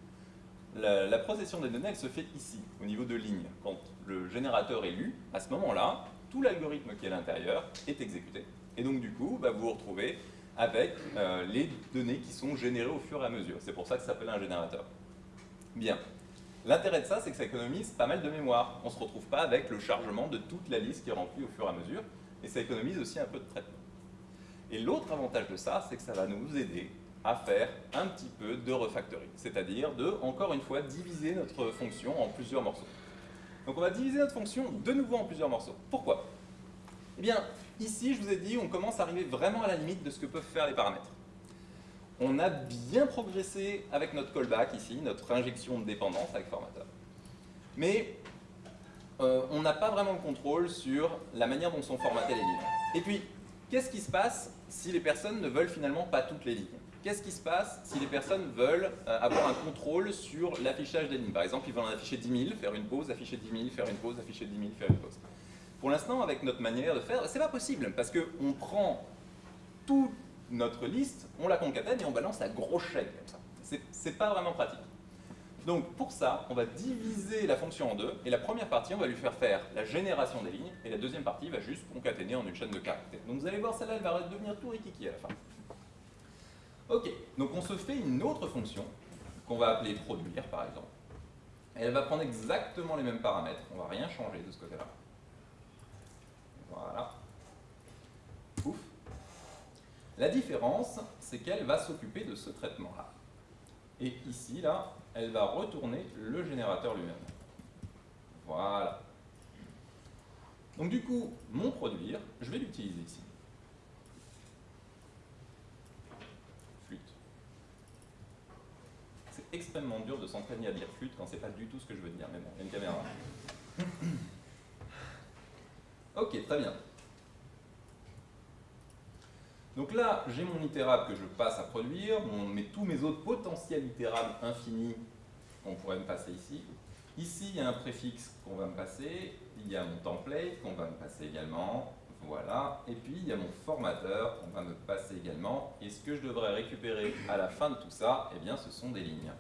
La, procession des données, elle se fait ici, au niveau de ligne. Quand le générateur est lu, à ce moment-là, tout l'algorithme qui est à l'intérieur est exécuté. Et donc, du coup, bah, vous vous retrouvez avec euh, les données qui sont générées au fur et à mesure. C'est pour ça que ça s'appelle un générateur. Bien. L'intérêt de ça, c'est que ça économise pas mal de mémoire. On ne se retrouve pas avec le chargement de toute la liste qui est remplie au fur et à mesure, et ça économise aussi un peu de traitement. Et l'autre avantage de ça, c'est que ça va nous aider à faire un petit peu de refactoring, c'est-à-dire de, encore une fois, diviser notre fonction en plusieurs morceaux. Donc on va diviser notre fonction de nouveau en plusieurs morceaux. Pourquoi? Eh bien, Ici, je vous ai dit, on commence à arriver vraiment à la limite de ce que peuvent faire les paramètres. On a bien progressé avec notre callback ici, notre injection de dépendance avec formateur. Mais euh, on n'a pas vraiment le contrôle sur la manière dont sont formatées les lignes. Et puis, qu'est-ce qui se passe si les personnes ne veulent finalement pas toutes les lignes? Qu'est-ce qui se passe si les personnes veulent euh, avoir un contrôle sur l'affichage des lignes? Par exemple, ils veulent en afficher 10 000, faire une pause, afficher 10 000, faire une pause, afficher 10 000, faire une pause. Pour l'instant, avec notre manière de faire, c'est pas possible, parce qu'on prend toute notre liste, on la concatène et on balance la grosse chaîne comme ça. C'est pas vraiment pratique. Donc pour ça, on va diviser la fonction en deux, et la première partie, on va lui faire faire la génération des lignes, et la deuxième partie va juste concaténer en une chaîne de caractères. Donc vous allez voir, celle-là, elle va devenir tout rikiki à la fin. Ok, donc on se fait une autre fonction, qu'on va appeler produire par exemple. elle va prendre exactement les mêmes paramètres, on va rien changer de ce côté-là. Voilà. Ouf. La différence, c'est qu'elle va s'occuper de ce traitement-là. Et ici, là, elle va retourner le générateur lui-même. Voilà. Donc du coup, mon produire, je vais l'utiliser ici. Flûte. C'est extrêmement dur de s'entraîner à dire flûte quand c'est pas du tout ce que je veux dire, mais bon, il y a une caméra. Ok, très bien. Donc là, j'ai mon itérable que je passe à produire, mais tous mes autres potentiels itérables infinis qu'on pourrait me passer ici. Ici, il y a un préfixe qu'on va me passer, il y a mon template qu'on va me passer également, voilà, et puis il y a mon formateur qu'on va me passer également, et ce que je devrais récupérer à la fin de tout ça, eh bien ce sont des lignes.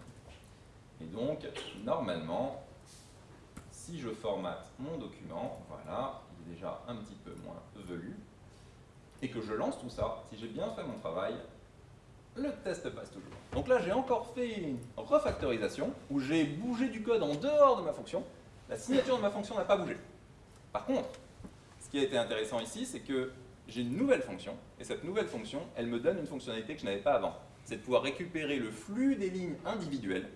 Et donc, normalement, si je formate mon document, voilà, il déjà un petit peu moins velu, et que je lance tout ça, si j'ai bien fait mon travail, le test passe toujours. Donc là, j'ai encore fait une refactorisation où j'ai bougé du code en dehors de ma fonction. La signature de ma fonction n'a pas bougé. Par contre, ce qui a été intéressant ici, c'est que j'ai une nouvelle fonction, et cette nouvelle fonction, elle me donne une fonctionnalité que je n'avais pas avant. C'est de pouvoir récupérer le flux des lignes individuelles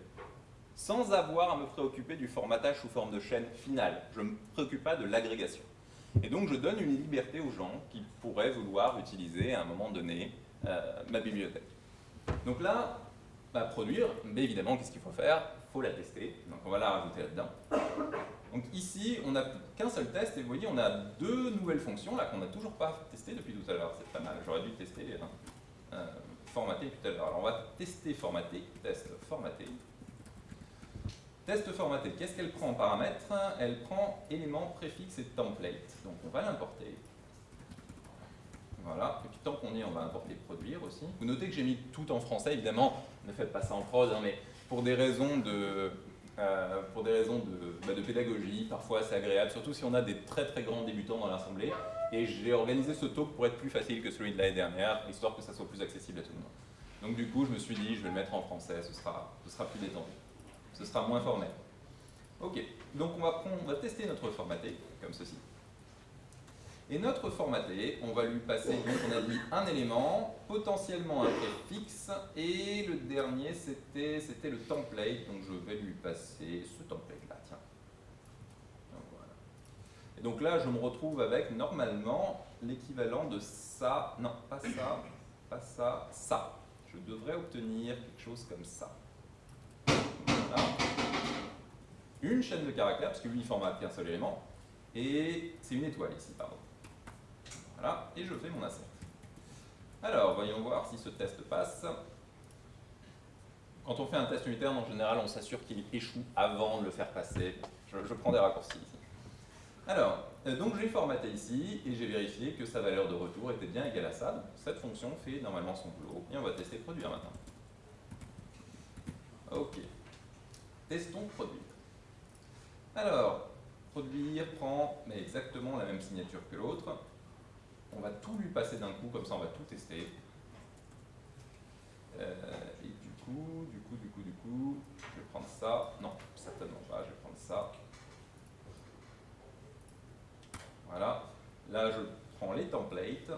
sans avoir à me préoccuper du formatage sous forme de chaîne finale. Je ne me préoccupe pas de l'agrégation. Et donc je donne une liberté aux gens qui pourraient vouloir utiliser à un moment donné euh, ma bibliothèque. Donc là, produire, mais évidemment, qu'est-ce qu'il faut faire? Il faut la tester, donc on va la rajouter là-dedans. Donc ici, on n'a qu'un seul test, et vous voyez, on a deux nouvelles fonctions là qu'on n'a toujours pas testées depuis tout à l'heure, c'est pas mal, j'aurais dû tester, hein. euh, formater tout à l'heure. Alors on va tester formater, test formater. Test formaté, qu'est-ce qu'elle prend en paramètres Elle prend éléments, préfixe et template. Donc on va l'importer. Voilà, et puis tant qu'on est, on va importer produire aussi. Vous notez que j'ai mis tout en français, évidemment, ne faites pas ça en prose, hein, mais pour des raisons de, euh, pour des raisons de, bah, de pédagogie, parfois c'est agréable, surtout si on a des très très grands débutants dans l'assemblée. Et j'ai organisé ce talk pour être plus facile que celui de l'année dernière, histoire que ça soit plus accessible à tout le monde. Donc du coup, je me suis dit, je vais le mettre en français, ce sera, ce sera plus détendu ce sera moins formel. Ok, donc on va, tester notre formaté, comme ceci. Et notre formaté, on va lui passer, donc on a dit un élément, potentiellement un préfixe, et le dernier c'était le template, donc je vais lui passer ce template-là, tiens. Et donc là, je me retrouve avec normalement l'équivalent de ça, non, pas ça, pas ça, ça. Je devrais obtenir quelque chose comme ça. Une chaîne de caractères, parce que lui il formate qu'un seul élément, et c'est une étoile ici, pardon. Voilà, et je fais mon assert. Alors, voyons voir si ce test passe. Quand on fait un test unitaire, en général, on s'assure qu'il échoue avant de le faire passer. Je, prends des raccourcis ici. Alors, euh, donc j'ai formaté ici, et j'ai vérifié que sa valeur de retour était bien égale à ça. cette fonction fait normalement son boulot, et on va tester produire maintenant. Ok. Testons produire. Alors, produire prend mais exactement la même signature que l'autre. On va tout lui passer d'un coup, comme ça on va tout tester. Euh, et du coup, du coup, du coup, du coup, je vais prendre ça. Non, certainement pas, je vais prendre ça. Voilà. Là, je prends les templates.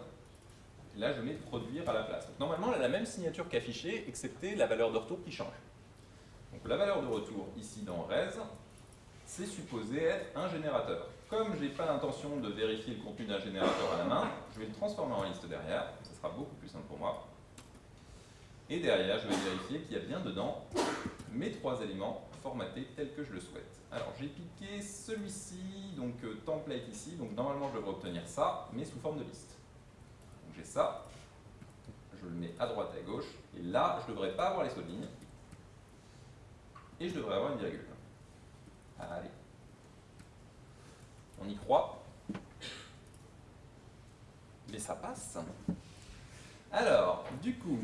Là, je mets produire à la place. normalement, elle a la même signature qu'affichée, excepté la valeur de retour qui change. La valeur de retour ici dans res, c'est supposé être un générateur. Comme je n'ai pas l'intention de vérifier le contenu d'un générateur à la main, je vais le transformer en liste derrière, ça sera beaucoup plus simple pour moi. Et derrière, je vais vérifier qu'il y a bien dedans mes trois éléments formatés tels que je le souhaite. Alors j'ai piqué celui-ci, donc euh, template ici, donc normalement je devrais obtenir ça, mais sous forme de liste. Donc j'ai ça, je le mets à droite et à gauche, et là je ne devrais pas avoir les sauts de et je devrais avoir une virgule. Allez. On y croit. ça passe. Alors, du coup,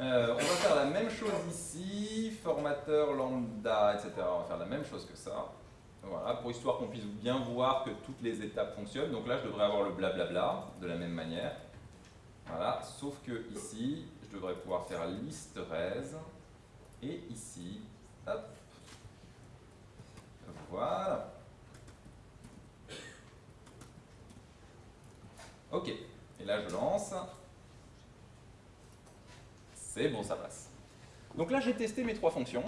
euh, on va faire la même chose ici, formateur lambda, etc. On va faire la même chose que ça. Voilà, pour histoire qu'on puisse bien voir que toutes les étapes fonctionnent. Donc là, je devrais avoir le blablabla de la même manière. Voilà, sauf que ici, je devrais pouvoir faire liste res. Et ici, hop, voilà. Ok, et là je lance. C'est bon, ça passe. Donc là j'ai testé mes trois fonctions.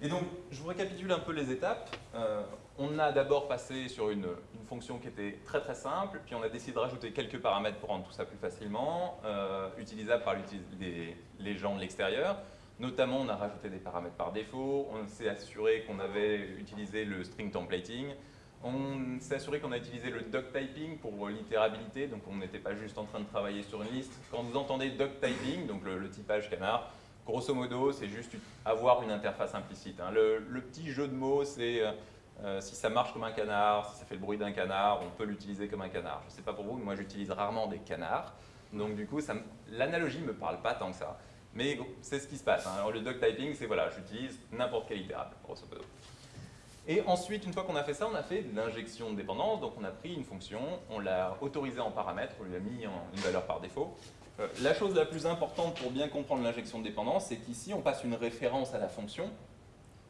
Et donc, je vous récapitule un peu les étapes. Euh, on a d'abord passé sur une, fonction qui était très très simple, puis on a décidé de rajouter quelques paramètres pour rendre tout ça plus facilement, euh, utilisable par les, les, gens de l'extérieur. Notamment, on a rajouté des paramètres par défaut, on s'est assuré qu'on avait utilisé le string templating, on s'est assuré qu'on a utilisé le doc typing pour l'itérabilité, donc on n'était pas juste en train de travailler sur une liste. Quand vous entendez doc typing, donc le, typage canard, grosso modo, c'est juste avoir une interface implicite. Hein. Le, petit jeu de mots, c'est euh, euh, si ça marche comme un canard, si ça fait le bruit d'un canard, on peut l'utiliser comme un canard. Je ne sais pas pour vous, mais moi j'utilise rarement des canards. Donc du coup, l'analogie ne me parle pas tant que ça. Mais c'est ce qui se passe. Hein. Alors, le doc typing, c'est voilà, j'utilise n'importe quel itérable, grosso modo. Et ensuite, une fois qu'on a fait ça, on a fait l'injection de dépendance. Donc on a pris une fonction, on l'a autorisée en paramètre, on lui a mis en une valeur par défaut. Euh, la chose la plus importante pour bien comprendre l'injection de dépendance, c'est qu'ici, on passe une référence à la fonction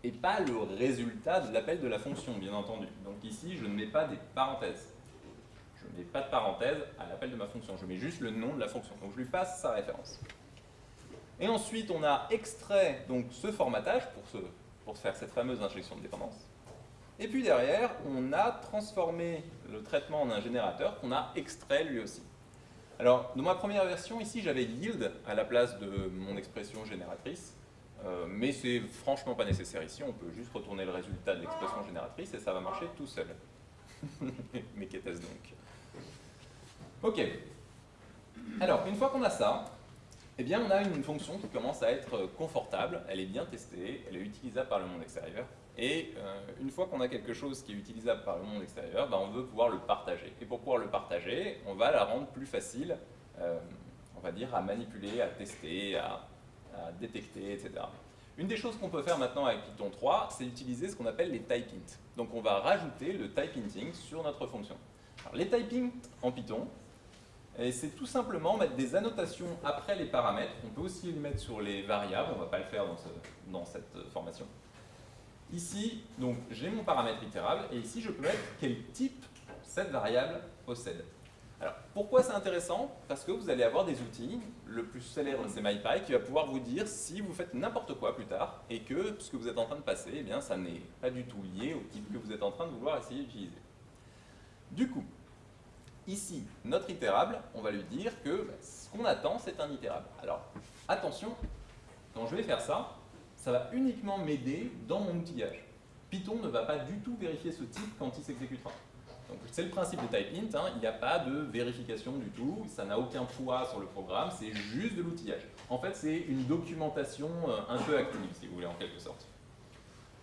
et pas le résultat de l'appel de la fonction, bien entendu. Donc ici, je ne mets pas des parenthèses. Je ne mets pas de parenthèse à l'appel de ma fonction. Je mets juste le nom de la fonction. Donc je lui passe sa référence. Et ensuite, on a extrait donc, ce formatage pour, ce, pour faire cette fameuse injection de dépendance. Et puis derrière, on a transformé le traitement en un générateur qu'on a extrait lui aussi. Alors, dans ma première version, ici, j'avais yield à la place de mon expression génératrice. Euh, mais c'est franchement pas nécessaire ici, on peut juste retourner le résultat de l'expression génératrice et ça va marcher tout seul. <laughs> mais qu'était-ce donc Ok. Alors, une fois qu'on a ça, eh bien, on a une fonction qui commence à être confortable, elle est bien testée, elle est utilisable par le monde extérieur. Et euh, une fois qu'on a quelque chose qui est utilisable par le monde extérieur, ben, on veut pouvoir le partager. Et pour pouvoir le partager, on va la rendre plus facile, euh, on va dire, à manipuler, à tester, à, détecter, etc. Une des choses qu'on peut faire maintenant avec Python 3, c'est utiliser ce qu'on appelle les type int. Donc on va rajouter le type inting sur notre fonction. Alors, les type int en Python, et c'est tout simplement mettre des annotations après les paramètres. On peut aussi les mettre sur les variables, on ne va pas le faire dans, cette formation. Ici, donc j'ai mon paramètre itérable, et ici je peux mettre quel type cette variable possède. Alors, pourquoi c'est intéressant? Parce que vous allez avoir des outils, le plus célèbre c'est MyPy, qui va pouvoir vous dire si vous faites n'importe quoi plus tard, et que ce que vous êtes en train de passer, eh bien, ça n'est pas du tout lié au type que vous êtes en train de vouloir essayer d'utiliser. Du coup, Ici, notre itérable, on va lui dire que bah, ce qu'on attend, c'est un itérable. Alors, attention, quand je vais faire ça, ça va uniquement m'aider dans mon outillage. Python ne va pas du tout vérifier ce type quand il s'exécutera. Donc c'est le principe de type int, hein. il n'y a pas de vérification du tout, ça n'a aucun poids sur le programme, c'est juste de l'outillage. En fait, c'est une documentation euh, un peu active, si vous voulez, en quelque sorte.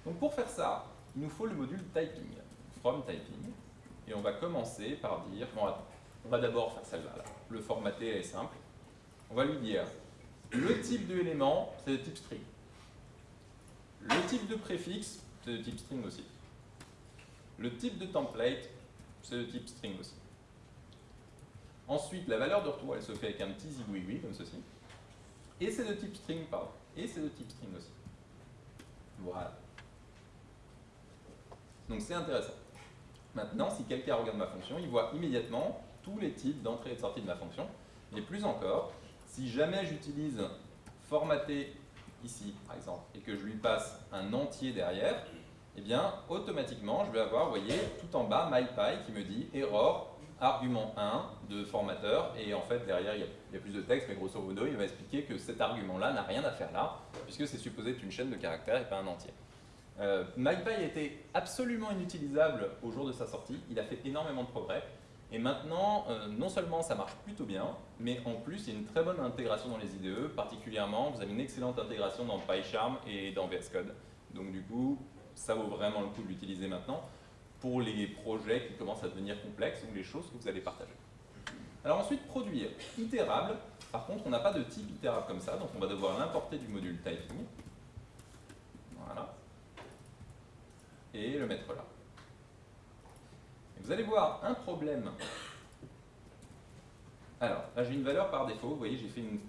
Donc pour faire ça, il nous faut le module typing, from typing. Et on va commencer par dire, bon, on va d'abord faire celle-là. Le formater est simple. On va lui dire, le type de élément, c'est de type string. Le type de préfixe, c'est de type string aussi. Le type de template, c'est de type string aussi. Ensuite, la valeur de retour, elle se fait avec un petit zigouigoui, comme ceci. Et c'est de type string, pardon. Et c'est de type string aussi. Voilà. Donc c'est intéressant. Maintenant, si quelqu'un regarde ma fonction, il voit immédiatement tous les types d'entrée et de sortie de ma fonction. Et plus encore, si jamais j'utilise formater ici, par exemple, et que je lui passe un entier derrière, eh bien, automatiquement, je vais avoir, vous voyez, tout en bas, MyPy qui me dit error, argument 1 de formateur, et en fait, derrière, il y, a, plus de texte, mais grosso modo, il va expliquer que cet argument-là n'a rien à faire là, puisque c'est supposé être une chaîne de caractères et pas un entier. Euh, MyPy était absolument inutilisable au jour de sa sortie, il a fait énormément de progrès, et maintenant, euh, non seulement ça marche plutôt bien, mais en plus il y a une très bonne intégration dans les IDE, particulièrement vous avez une excellente intégration dans PyCharm et dans VS Code. Donc du coup, ça vaut vraiment le coup de l'utiliser maintenant. pour les projets qui commencent à devenir complexes ou les choses que vous allez partager. Alors ensuite, produire. Itérable. Par contre, on n'a pas de type itérable comme ça, donc on va devoir l'importer du module typing. Voilà. Et le mettre là. Vous allez voir un problème. Alors, là j'ai une valeur par défaut, vous voyez j'ai fait une,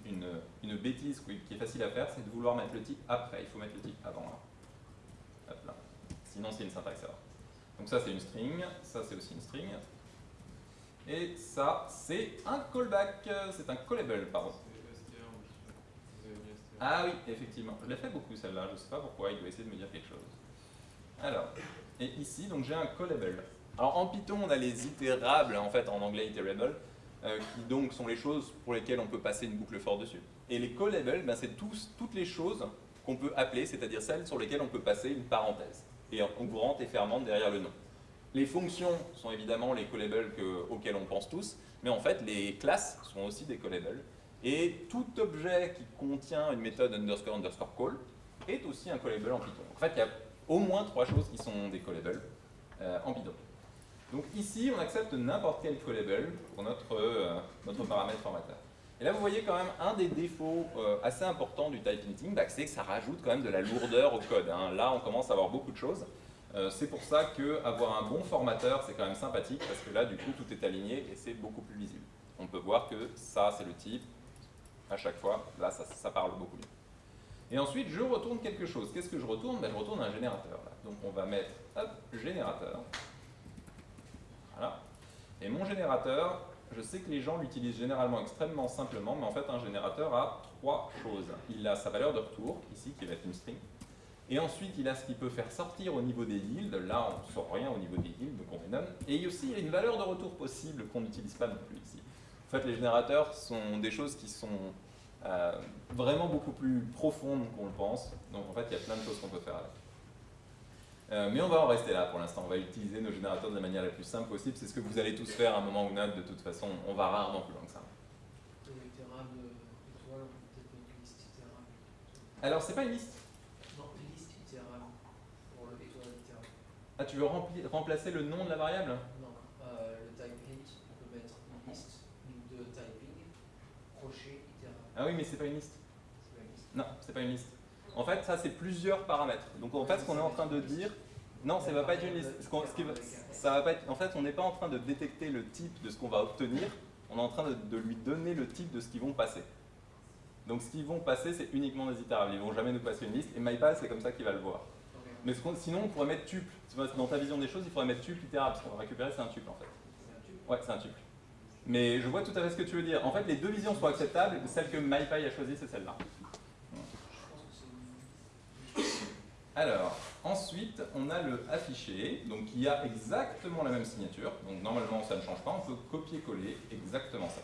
une, bêtise qui est facile à faire, c'est de vouloir mettre le type après, il faut mettre le type avant là. Hop là. Sinon c'est une syntaxe erreur. Donc ça c'est une string, ça c'est aussi une string. Et ça c'est un callback, c'est un callable, pardon. Ah oui, effectivement. Je l'ai fait beaucoup celle-là, je ne sais pas pourquoi, il doit essayer de me dire quelque chose. Alors, et ici, donc j'ai un callable. Alors en Python, on a les itérables, en fait en anglais iterable, euh, qui donc sont les choses pour lesquelles on peut passer une boucle for dessus. Et les callables, ben, c'est toutes les choses qu'on peut appeler, c'est-à-dire celles sur lesquelles on peut passer une parenthèse, et en courante et fermante derrière le nom. Les fonctions sont évidemment les callables auxquels on pense tous, mais en fait les classes sont aussi des callables, et tout objet qui contient une méthode underscore underscore call est aussi un callable en Python. En fait, il y a au moins trois choses qui sont des callables euh, en Python. Donc ici, on accepte n'importe quel callable pour notre, euh, notre paramètre formateur. Et là, vous voyez quand même un des défauts euh, assez importants du type hinting, bah, c'est que ça rajoute quand même de la lourdeur au code. Hein. Là, on commence à avoir beaucoup de choses. c'est pour ça qu'avoir un bon formateur, c'est quand même sympathique, parce que là, du coup, tout est aligné et c'est beaucoup plus visible. On peut voir que ça, c'est le type, à chaque fois. Là, ça, parle beaucoup mieux. Et ensuite, je retourne quelque chose. Qu'est-ce que je retourne? Ben, Je retourne un générateur. Donc, on va mettre, hop, générateur. Voilà. Et mon générateur, je sais que les gens l'utilisent généralement extrêmement simplement, mais en fait, un générateur a trois choses. Il a sa valeur de retour, ici, qui va être une string. Et ensuite, il a ce qu'il peut faire sortir au niveau des yields. Là, on ne sort rien au niveau des yields, donc on met none. Et aussi, il y a une valeur de retour possible qu'on n'utilise pas non plus ici. En fait, les générateurs sont des choses qui sont euh, vraiment beaucoup plus profondes qu'on le pense. Donc en fait, il y a plein de choses qu'on peut faire avec. Euh, mais on va en rester là pour l'instant. On va utiliser nos générateurs de la manière la plus simple possible. C'est ce que vous allez tous faire à un moment ou un autre. De toute façon, on va rarement plus loin que ça. Alors, c'est pas une liste
Non, une liste itérable pour le étoile itérable.
Ah, tu veux remplacer le nom de la variable? Ah oui, mais c'est pas une liste. Non, c'est pas une liste. En fait, ça, c'est plusieurs paramètres. Donc, en fait, ce qu'on est en train de dire, non, ça va pas être une liste. ça va pas être, en fait, on n'est pas en train de détecter le type de ce qu'on va obtenir, on est en train de, lui donner le type de ce qu'ils vont passer. Donc, ce qu'ils vont passer, c'est uniquement des itérables. Ils ne vont jamais nous passer une liste, et MyPass, c'est comme ça qu'il va le voir. Mais sinon, on pourrait mettre tuple. Dans ta vision des choses, il faudrait mettre tuple itérable. Ce qu'on va récupérer, c'est un tuple, en fait. Ouais, c'est un tuple. Mais je vois tout à fait ce que tu veux dire. En fait, les deux visions sont acceptables. Celle que MyPy a choisie, c'est celle-là. Alors, ensuite, on a le affiché, donc qui a exactement la même signature. Donc normalement, ça ne change pas. On peut copier-coller exactement ça.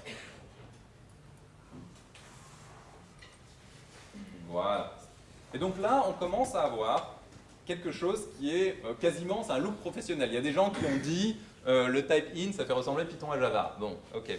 Voilà. Et donc là, on commence à avoir quelque chose qui est euh, quasiment, c'est un look professionnel. Il y a des gens qui ont dit, euh, le type in, ça fait ressembler Python à Java. Bon, ok.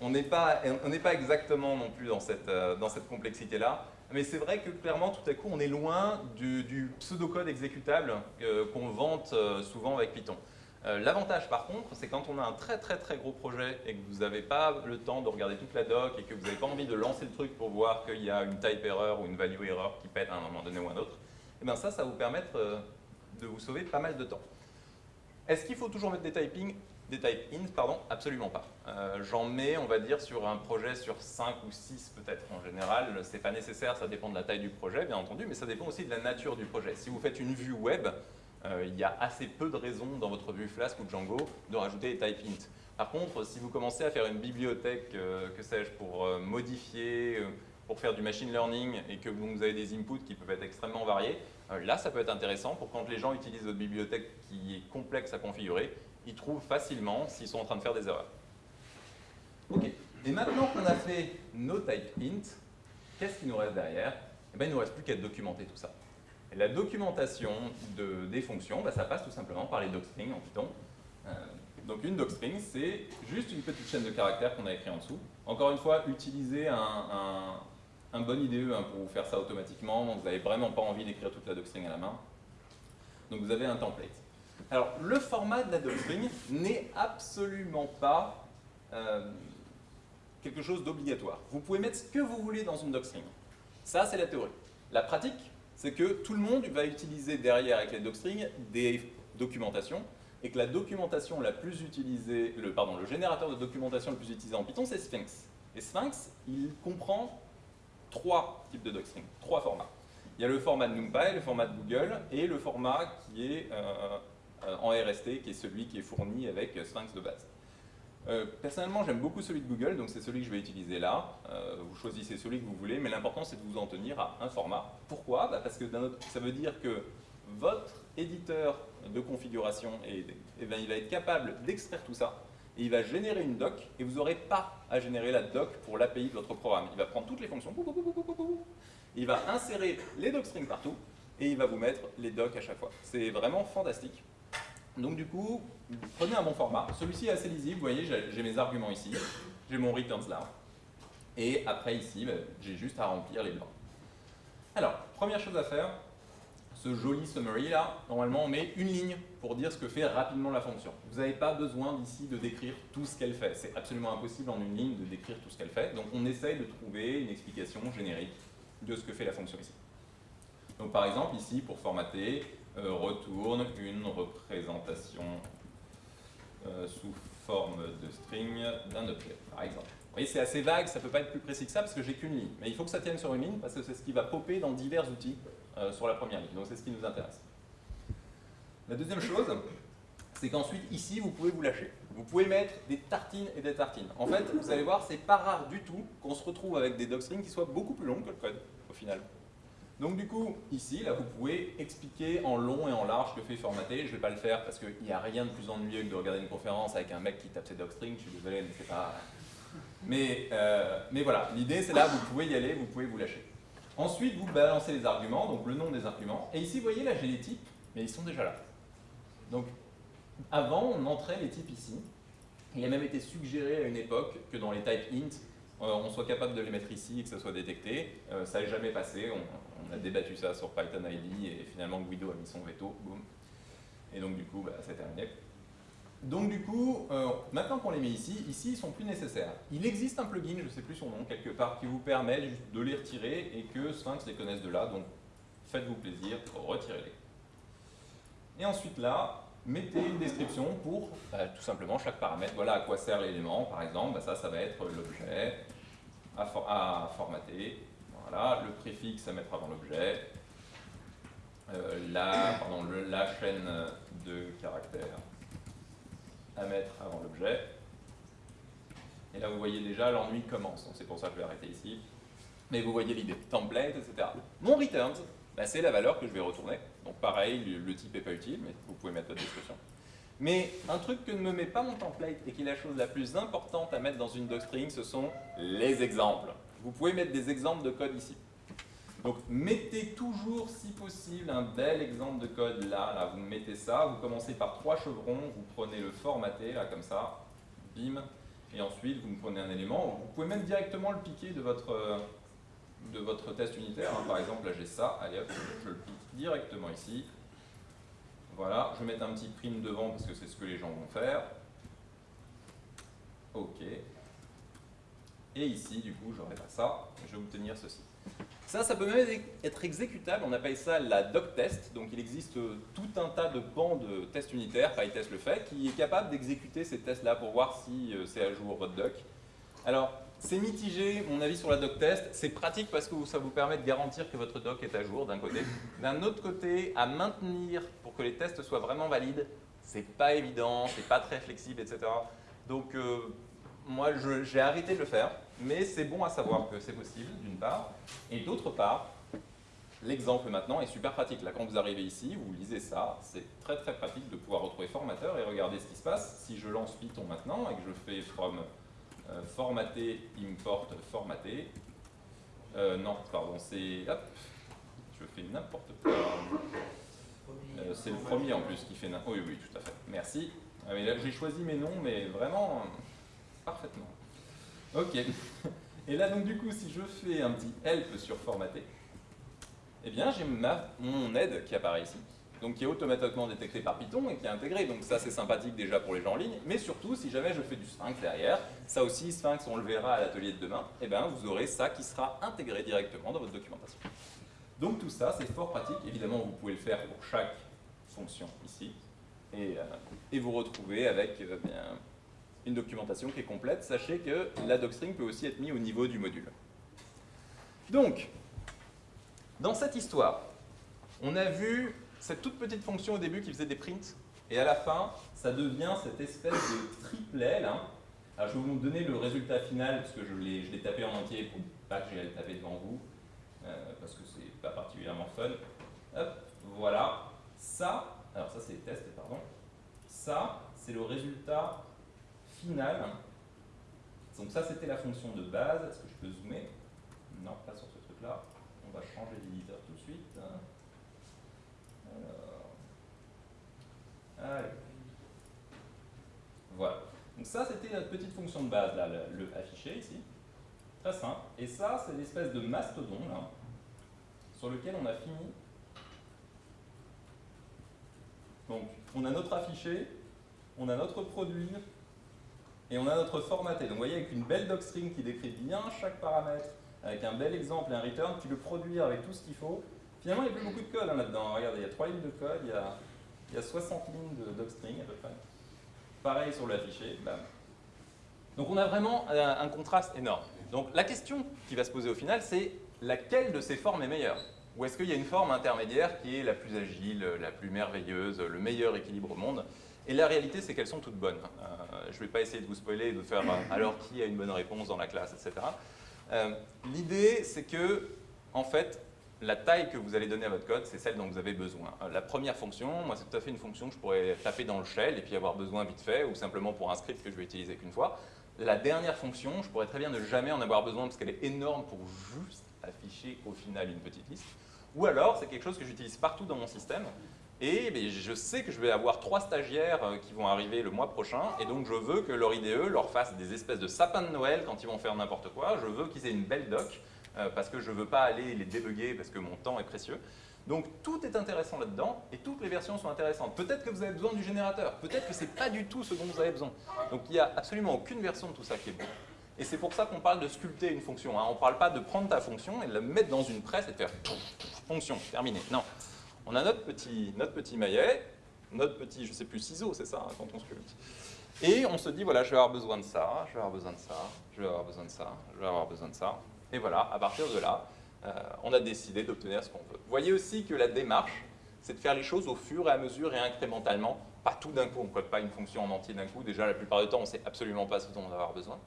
On n'est pas, pas exactement non plus dans cette, euh, cette complexité-là, mais c'est vrai que clairement, tout à coup, on est loin du, du pseudocode exécutable euh, qu'on vante souvent avec Python. L'avantage par contre, c'est quand on a un très très très gros projet et que vous n'avez pas le temps de regarder toute la doc et que vous n'avez pas envie de lancer le truc pour voir qu'il y a une type error ou une value error qui pète à un moment donné ou un autre, et eh bien ça, ça va vous permettre de vous sauver pas mal de temps. Est-ce qu'il faut toujours mettre des typing des type int, pardon, absolument pas. Euh, j'en mets, on va dire, sur un projet sur 5 ou 6 peut-être en général. C'est pas nécessaire, ça dépend de la taille du projet, bien entendu, mais ça dépend aussi de la nature du projet. Si vous faites une vue web, euh, il y a assez peu de raisons dans votre vue Flask ou Django de rajouter des type int. Par contre, si vous commencez à faire une bibliothèque, euh, que sais-je, pour modifier, pour faire du machine learning et que vous avez des inputs qui peuvent être extrêmement variés, là, ça peut être intéressant pour quand les gens utilisent votre bibliothèque qui est complexe à configurer, ils trouvent facilement s'ils sont en train de faire des erreurs. Ok, et maintenant qu'on a fait nos type int, qu'est-ce qui nous reste derrière? Eh bien, Il ne nous reste plus qu'à documenter tout ça. La documentation de, des fonctions, bah, ça passe tout simplement par les docstrings en Python. Euh, donc une docstring, c'est juste une petite chaîne de caractères qu'on a écrit en dessous. Encore une fois, utiliser un bon IDE hein, pour vous faire ça automatiquement, vous n'avez vraiment pas envie d'écrire toute la doctrine à la main. Donc vous avez un template. Alors, le format de la docstring n'est absolument pas euh, quelque chose d'obligatoire. Vous pouvez mettre ce que vous voulez dans une docstring. Ça, c'est la théorie. La pratique, c'est que tout le monde va utiliser derrière avec les docstrings des documentations et que la documentation la plus utilisée, pardon, le générateur de documentation le plus utilisé en Python, c'est Sphinx. Et Sphinx, il comprend trois types de docstrings, trois formats. Il y a le format de NumPy, le format de Google et le format qui est euh, euh, en RST, qui est celui qui est fourni avec Sphinx de base. Euh, personnellement, j'aime beaucoup celui de Google, donc c'est celui que je vais utiliser là. vous choisissez celui que vous voulez, mais l'important c'est de vous en tenir à un format. Pourquoi? Bah, Parce que ça veut dire que votre éditeur de configuration, et, ben, il va être capable d'extraire tout ça, et il va générer une doc, et vous n'aurez pas à générer la doc pour l'API de votre programme. Il va prendre toutes les fonctions, il va insérer les docstrings partout, et il va vous mettre les docs à chaque fois. C'est vraiment fantastique. Donc du coup, prenez un bon format. Celui-ci est assez lisible, vous voyez, j'ai mes arguments ici, j'ai mon returns là, et après ici, ben, j'ai juste à remplir les blancs. Alors, première chose à faire, ce joli summary là, normalement on met une ligne pour dire ce que fait rapidement la fonction. Vous n'avez pas besoin d'ici de décrire tout ce qu'elle fait. C'est absolument impossible en une ligne de décrire tout ce qu'elle fait. Donc on essaye de trouver une explication générique de ce que fait la fonction ici. Donc par exemple ici, pour formater, euh, retourne une représentation euh, sous forme de string d'un objet, par exemple. Vous voyez, c'est assez vague, ça ne peut pas être plus précis que ça parce que j'ai qu'une ligne. Mais il faut que ça tienne sur une ligne parce que c'est ce qui va popper dans divers outils euh, sur la première ligne. Donc c'est ce qui nous intéresse. La deuxième chose, c'est qu'ensuite, ici, vous pouvez vous lâcher. Vous pouvez mettre des tartines et des tartines. En fait, vous allez voir, c'est pas rare du tout qu'on se retrouve avec des docstrings qui soient beaucoup plus longs que le code, au final. Donc du coup, ici, là, vous pouvez expliquer en long et en large que fait formater. Je ne vais pas le faire parce qu'il n'y a rien de plus ennuyeux que de regarder une conférence avec un mec qui tape ses docstrings. Je suis désolé, mais c'est pas... Mais, euh, mais voilà, l'idée c'est là, vous pouvez y aller, vous pouvez vous lâcher. Ensuite, vous balancez les arguments, donc le nom des arguments. Et ici, vous voyez, là, j'ai les types, mais ils sont déjà là. Donc, avant, on entrait les types ici. Il a même été suggéré à une époque que dans les types int, euh, on soit capable de les mettre ici et que ça soit détecté. Euh, ça n'est jamais passé. On, a débattu ça sur Python ID et finalement Guido a mis son veto. Boum. Et donc, du coup, bah, c'est terminé. Donc du coup, euh, maintenant qu'on les met ici, ici ils sont plus nécessaires. Il existe un plugin, je ne sais plus son nom, quelque part, qui vous permet de les retirer et que Sphinx les connaisse de là, donc faites-vous plaisir, retirez-les. Et ensuite là, mettez une description pour bah, tout simplement chaque paramètre. Voilà à quoi sert l'élément, par exemple, bah, ça, ça va être l'objet à, formater, voilà, le préfixe à mettre avant l'objet, euh, la, chaîne de caractères à mettre avant l'objet. Et là, vous voyez déjà, l'ennui commence. C'est pour ça que je vais arrêter ici. Mais vous voyez l'idée. Template, etc. Mon returns, bah, c'est la valeur que je vais retourner. Donc pareil, le, type n'est pas utile, mais vous pouvez mettre votre description. Mais un truc que ne me met pas mon template et qui est la chose la plus importante à mettre dans une docstring, ce sont les exemples. Vous pouvez mettre des exemples de code ici. Donc mettez toujours, si possible, un bel exemple de code là, là, vous mettez ça, vous commencez par trois chevrons, vous prenez le formaté, là comme ça, bim, et ensuite vous me prenez un élément, vous pouvez même directement le piquer de votre, de votre test unitaire, hein. par exemple là j'ai ça, allez hop, je le pique directement ici, voilà, je vais mettre un petit prime devant parce que c'est ce que les gens vont faire, ok, et ici du coup j'aurai pas ça, je vais obtenir ceci. Ça, ça peut même être exécutable, on appelle ça la doc test, donc il existe tout un tas de bancs de tests unitaires, PyTest le fait, qui est capable d'exécuter ces tests-là pour voir si euh, c'est à jour votre doc. Alors, c'est mitigé, mon avis sur la doc test, c'est pratique parce que ça vous permet de garantir que votre doc est à jour d'un côté. D'un autre côté, à maintenir pour que les tests soient vraiment valides, c'est pas évident, c'est pas très flexible, etc. Donc, euh, moi, j'ai arrêté de le faire, mais c'est bon à savoir que c'est possible, d'une part. Et d'autre part, l'exemple maintenant est super pratique. Là, quand vous arrivez ici, vous lisez ça, c'est très très pratique de pouvoir retrouver formateur et regarder ce qui se passe. Si je lance Python maintenant et que je fais from euh, formater, import, formater, euh, non, pardon, c'est... Hop, je fais n'importe quoi. Euh, c'est le premier en plus qui fait... Oui, oui, tout à fait. Merci. Ah, j'ai choisi mes noms, mais vraiment parfaitement. Ok. Et là, donc du coup, si je fais un petit help sur formater, eh bien, j'ai mon aide qui apparaît ici. Donc qui est automatiquement détecté par Python et qui est intégré. Donc ça, c'est sympathique déjà pour les gens en ligne. Mais surtout, si jamais je fais du Sphinx derrière, ça aussi, Sphinx, on le verra à l'atelier de demain, et ben, vous aurez ça qui sera intégré directement dans votre documentation. Donc tout ça, c'est fort pratique. Évidemment, vous pouvez le faire pour chaque fonction ici. Et, euh, vous retrouvez avec euh, bien, une documentation qui est complète. Sachez que la docstring peut aussi être mise au niveau du module. Donc, dans cette histoire, on a vu cette toute petite fonction au début qui faisait des prints, et à la fin, ça devient cette espèce de triplet là. Alors je vais vous donner le résultat final, parce que je l'ai tapé en entier pour pas que j'aille le taper devant vous, euh, parce que c'est pas particulièrement fun. Hop, voilà. Ça, alors ça c'est les pardon. Ça, c'est le résultat final. Donc ça c'était la fonction de base. Est-ce que je peux zoomer? Non, pas sur ce truc-là. On va changer d'éditeur tout de suite. Voilà. Donc ça, c'était notre petite fonction de base, le, le affiché ici. Très simple. Et ça, c'est l'espèce de mastodon, sur lequel on a fini. Donc, on a notre affiché, on a notre produit, et on a notre formaté. Donc, vous voyez, avec une belle docstring qui décrit bien chaque paramètre, avec un bel exemple et un return, tu le produire avec tout ce qu'il faut. Finalement, il n'y a plus beaucoup de code hein, là-dedans. Regardez, il y a trois lignes de code, il y a il y a 60 lignes de docstring à peu près. Pareil sur l'affiché, bam. Donc on a vraiment un, contraste énorme. Donc la question qui va se poser au final, c'est laquelle de ces formes est meilleure? Ou est-ce qu'il y a une forme intermédiaire qui est la plus agile, la plus merveilleuse, le meilleur équilibre au monde? Et la réalité, c'est qu'elles sont toutes bonnes. Euh, je ne vais pas essayer de vous spoiler et de faire euh, alors qui a une bonne réponse dans la classe, etc. Euh, l'idée, c'est que, en fait, la taille que vous allez donner à votre code, c'est celle dont vous avez besoin. Euh, la première fonction, moi c'est tout à fait une fonction que je pourrais taper dans le shell et puis avoir besoin vite fait, ou simplement pour un script que je vais utiliser qu'une fois. La dernière fonction, je pourrais très bien ne jamais en avoir besoin parce qu'elle est énorme pour juste afficher au final une petite liste. Ou alors, c'est quelque chose que j'utilise partout dans mon système, et ben, je sais que je vais avoir trois stagiaires euh, qui vont arriver le mois prochain, et donc je veux que leur IDE leur fasse des espèces de sapins de Noël quand ils vont faire n'importe quoi. Je veux qu'ils aient une belle doc, parce que je ne veux pas aller les débugger parce que mon temps est précieux. Donc tout est intéressant là-dedans et toutes les versions sont intéressantes. Peut-être que vous avez besoin du générateur, peut-être que ce n'est pas du tout ce dont vous avez besoin. Donc il n'y a absolument aucune version de tout ça qui est bon. Et c'est pour ça qu'on parle de sculpter une fonction. Hein. On ne parle pas de prendre ta fonction et de la mettre dans une presse et de faire fonction, terminé. Non. On a notre petit, notre petit maillet, notre petit, je ne sais plus, ciseau, c'est ça, hein, quand on sculpte. Et on se dit, voilà, je vais avoir besoin de ça, je vais avoir besoin de ça, je vais avoir besoin de ça, je vais avoir besoin de ça. Et voilà, à partir de là, euh, on a décidé d'obtenir ce qu'on veut. Vous voyez aussi que la démarche, c'est de faire les choses au fur et à mesure et incrémentalement, pas tout d'un coup, on ne code pas une fonction en entier d'un coup, déjà la plupart du temps on ne sait absolument pas ce dont on va avoir besoin.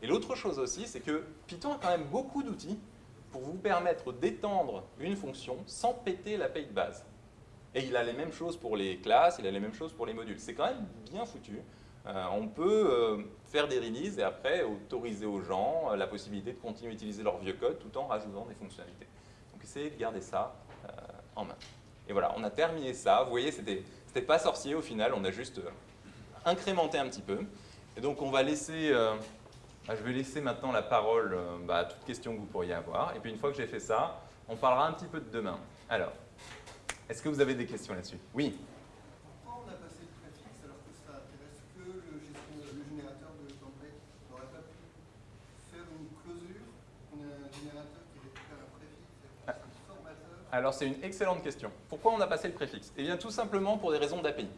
Et l'autre chose aussi, c'est que Python a quand même beaucoup d'outils pour vous permettre d'étendre une fonction sans péter la paye de base. Et il a les mêmes choses pour les classes, il a les mêmes choses pour les modules. C'est quand même bien foutu. Euh, on peut euh, faire des releases et après autoriser aux gens euh, la possibilité de continuer à utiliser leur vieux code tout en rajoutant des fonctionnalités. Donc essayez de garder ça en main. Et voilà, on a terminé ça. Vous voyez, c'était pas sorcier au final, on a juste incrémenté un petit peu. Et donc on va laisser, bah, je vais laisser maintenant la parole bah, à toute question que vous pourriez avoir. Et puis une fois que j'ai fait ça, on parlera un petit peu de demain. Alors, est-ce que vous avez des questions là-dessus? Oui Alors c'est une excellente question. Pourquoi on a passé le préfixe? Eh bien tout simplement pour des raisons d'API.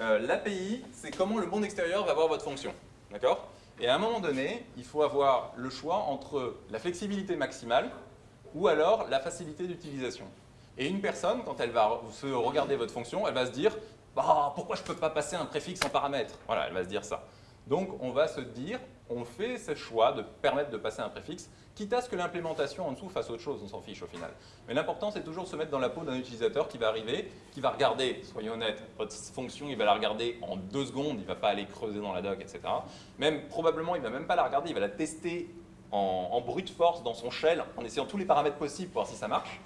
Euh, L'API, c'est comment le monde extérieur va voir votre fonction. D'accord? Et à un moment donné, il faut avoir le choix entre la flexibilité maximale ou alors la facilité d'utilisation. Et une personne, quand elle va se regarder votre fonction, elle va se dire bah, pourquoi je ne peux pas passer un préfixe en paramètre Voilà, elle va se dire ça. Donc on va se dire, on fait ce choix de permettre de passer un préfixe, quitte à ce que l'implémentation en dessous fasse autre chose, on s'en fiche au final. Mais l'important c'est toujours se mettre dans la peau d'un utilisateur qui va arriver, qui va regarder, soyons honnêtes, votre fonction, il va la regarder en deux secondes, il ne va pas aller creuser dans la doc, etc. Même probablement, il ne va même pas la regarder, il va la tester en, en brute force dans son shell, en essayant tous les paramètres possibles pour voir si ça marche.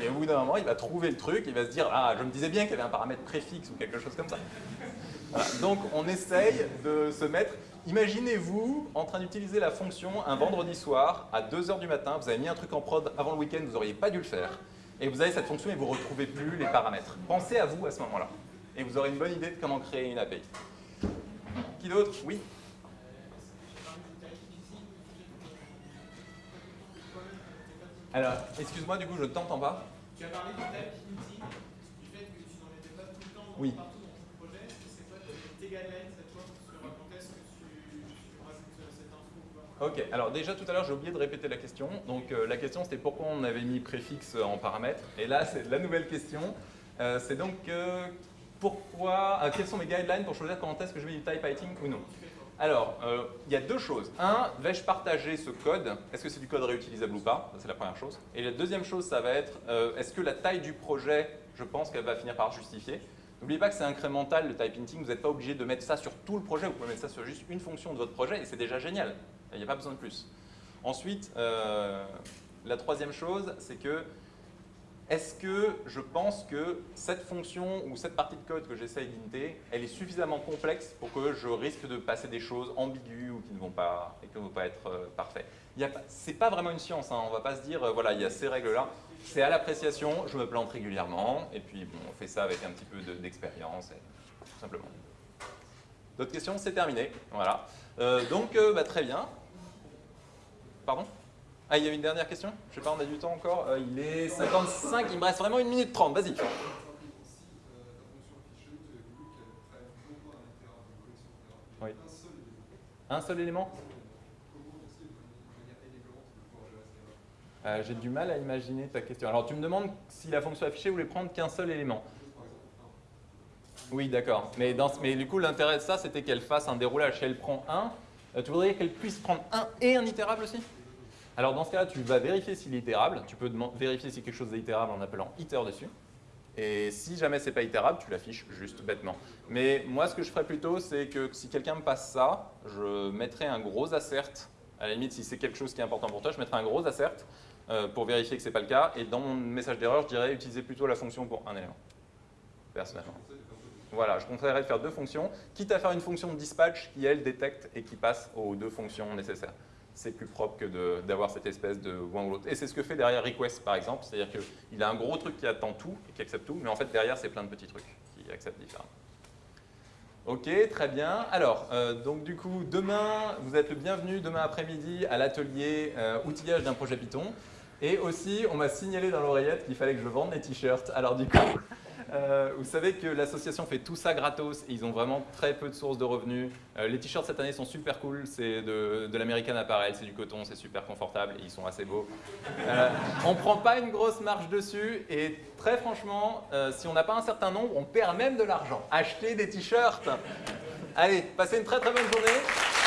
Et au bout d'un moment, il va trouver le truc, il va se dire « Ah, je me disais bien qu'il y avait un paramètre préfixe ou quelque chose comme ça. » Donc on essaye de se mettre... Imaginez-vous en train d'utiliser la fonction un vendredi soir à 2h du matin, vous avez mis un truc en prod avant le week-end, vous n'auriez pas dû le faire. et vous avez cette fonction et vous ne retrouvez plus les paramètres. Pensez à vous à ce moment-là, et vous aurez une bonne idée de comment créer une API. Qui d'autre? Oui Alors, excuse-moi, du coup, je ne t'entends pas.
Tu as parlé du type du fait que tu n'en mettais pas tout le temps
Oui.
partout dans ton projet. Est-ce que c'est guidelines cette fois sur quand est-ce que tu, euh, cette info
Ok, alors déjà tout à l'heure j'ai oublié de répéter la question. Donc euh, la question c'était pourquoi on avait mis préfixe en paramètre. Et là c'est la nouvelle question. Euh, c'est donc euh, pourquoi, euh, quels sont mes guidelines pour choisir quand est-ce que je mets du type writing ou non? Alors, euh, il y a deux choses. Un, vais-je partager ce code? Est-ce que c'est du code réutilisable ou pas? C'est la première chose. Et la deuxième chose, ça va être, euh, est-ce que la taille du projet, je pense qu'elle va finir par justifier? N'oubliez pas que c'est incrémental le type hinting, vous n'êtes pas obligé de mettre ça sur tout le projet, vous pouvez mettre ça sur juste une fonction de votre projet et c'est déjà génial. Il n'y a pas besoin de plus. Ensuite, euh, la troisième chose, c'est que est-ce que je pense que cette fonction ou cette partie de code que j'essaye d'inter, elle est suffisamment complexe pour que je risque de passer des choses ambiguës ou qui ne vont pas, et qui ne vont pas être euh, parfaites? Ce n'est pas vraiment une science, hein. on ne va pas se dire, euh, voilà, il y a ces règles-là. C'est à l'appréciation, je me plante régulièrement, et puis bon, on fait ça avec un petit peu de- d'expérience, tout simplement. D'autres questions? C'est terminé. Voilà. Euh, donc, euh, bah, très bien. Pardon? Ah, il y avait une dernière question? Je sais pas, on a du temps encore? Euh, il est 55, il me reste vraiment une minute 30. Vas-y.
Euh, ta fonction
Euh, J'ai du mal à imaginer ta question. Alors, tu me demandes si la fonction affichée voulait prendre qu'un seul élément. Oui, d'accord. Mais, du coup, l'intérêt de ça, c'était qu'elle fasse un déroulage. Si elle prend un, euh, tu voudrais qu'elle puisse prendre un et un itérable aussi? Alors, dans ce cas-là, tu vas vérifier s'il est itérable. Tu peux vérifier si quelque chose est itérable en appelant iter dessus. Et si jamais c'est pas itérable, tu l'affiches juste bêtement. Mais moi, ce que je ferais plutôt, c'est que si quelqu'un me passe ça, je mettrais un gros assert. À la limite, si c'est quelque chose qui est important pour toi, je mettrais un gros assert pour vérifier que c'est pas le cas. Et dans mon message d'erreur, je dirais utiliser plutôt la fonction pour un élément. Personnellement. Voilà, je conseillerais de faire deux fonctions, quitte à faire une fonction de dispatch qui, elle, détecte et qui passe aux deux fonctions nécessaires. C'est plus propre que d'avoir cette espèce de one ou l'autre. Et c'est ce que fait derrière request, par exemple. C'est-à-dire qu'il a un gros truc qui attend tout et qui accepte tout, mais en fait, derrière, c'est plein de petits trucs qui acceptent différemment. Ok, très bien. Alors, euh, donc du coup, demain, vous êtes le bienvenu demain après-midi à l'atelier euh, outillage d'un projet Python. Et aussi, on m'a signalé dans l'oreillette qu'il fallait que je vende des t-shirts. Alors du coup, <laughs> euh, vous savez que l'association fait tout ça gratos et ils ont vraiment très peu de sources de revenus. Euh, les t-shirts cette année sont super cool, c'est de, de l'American Apparel, c'est du coton, c'est super confortable et ils sont assez beaux. Euh, on ne prend pas une grosse marge dessus et très franchement, si on n'a pas un certain nombre, on perd même de l'argent. Achetez des t-shirts Allez, passez une très très bonne journée.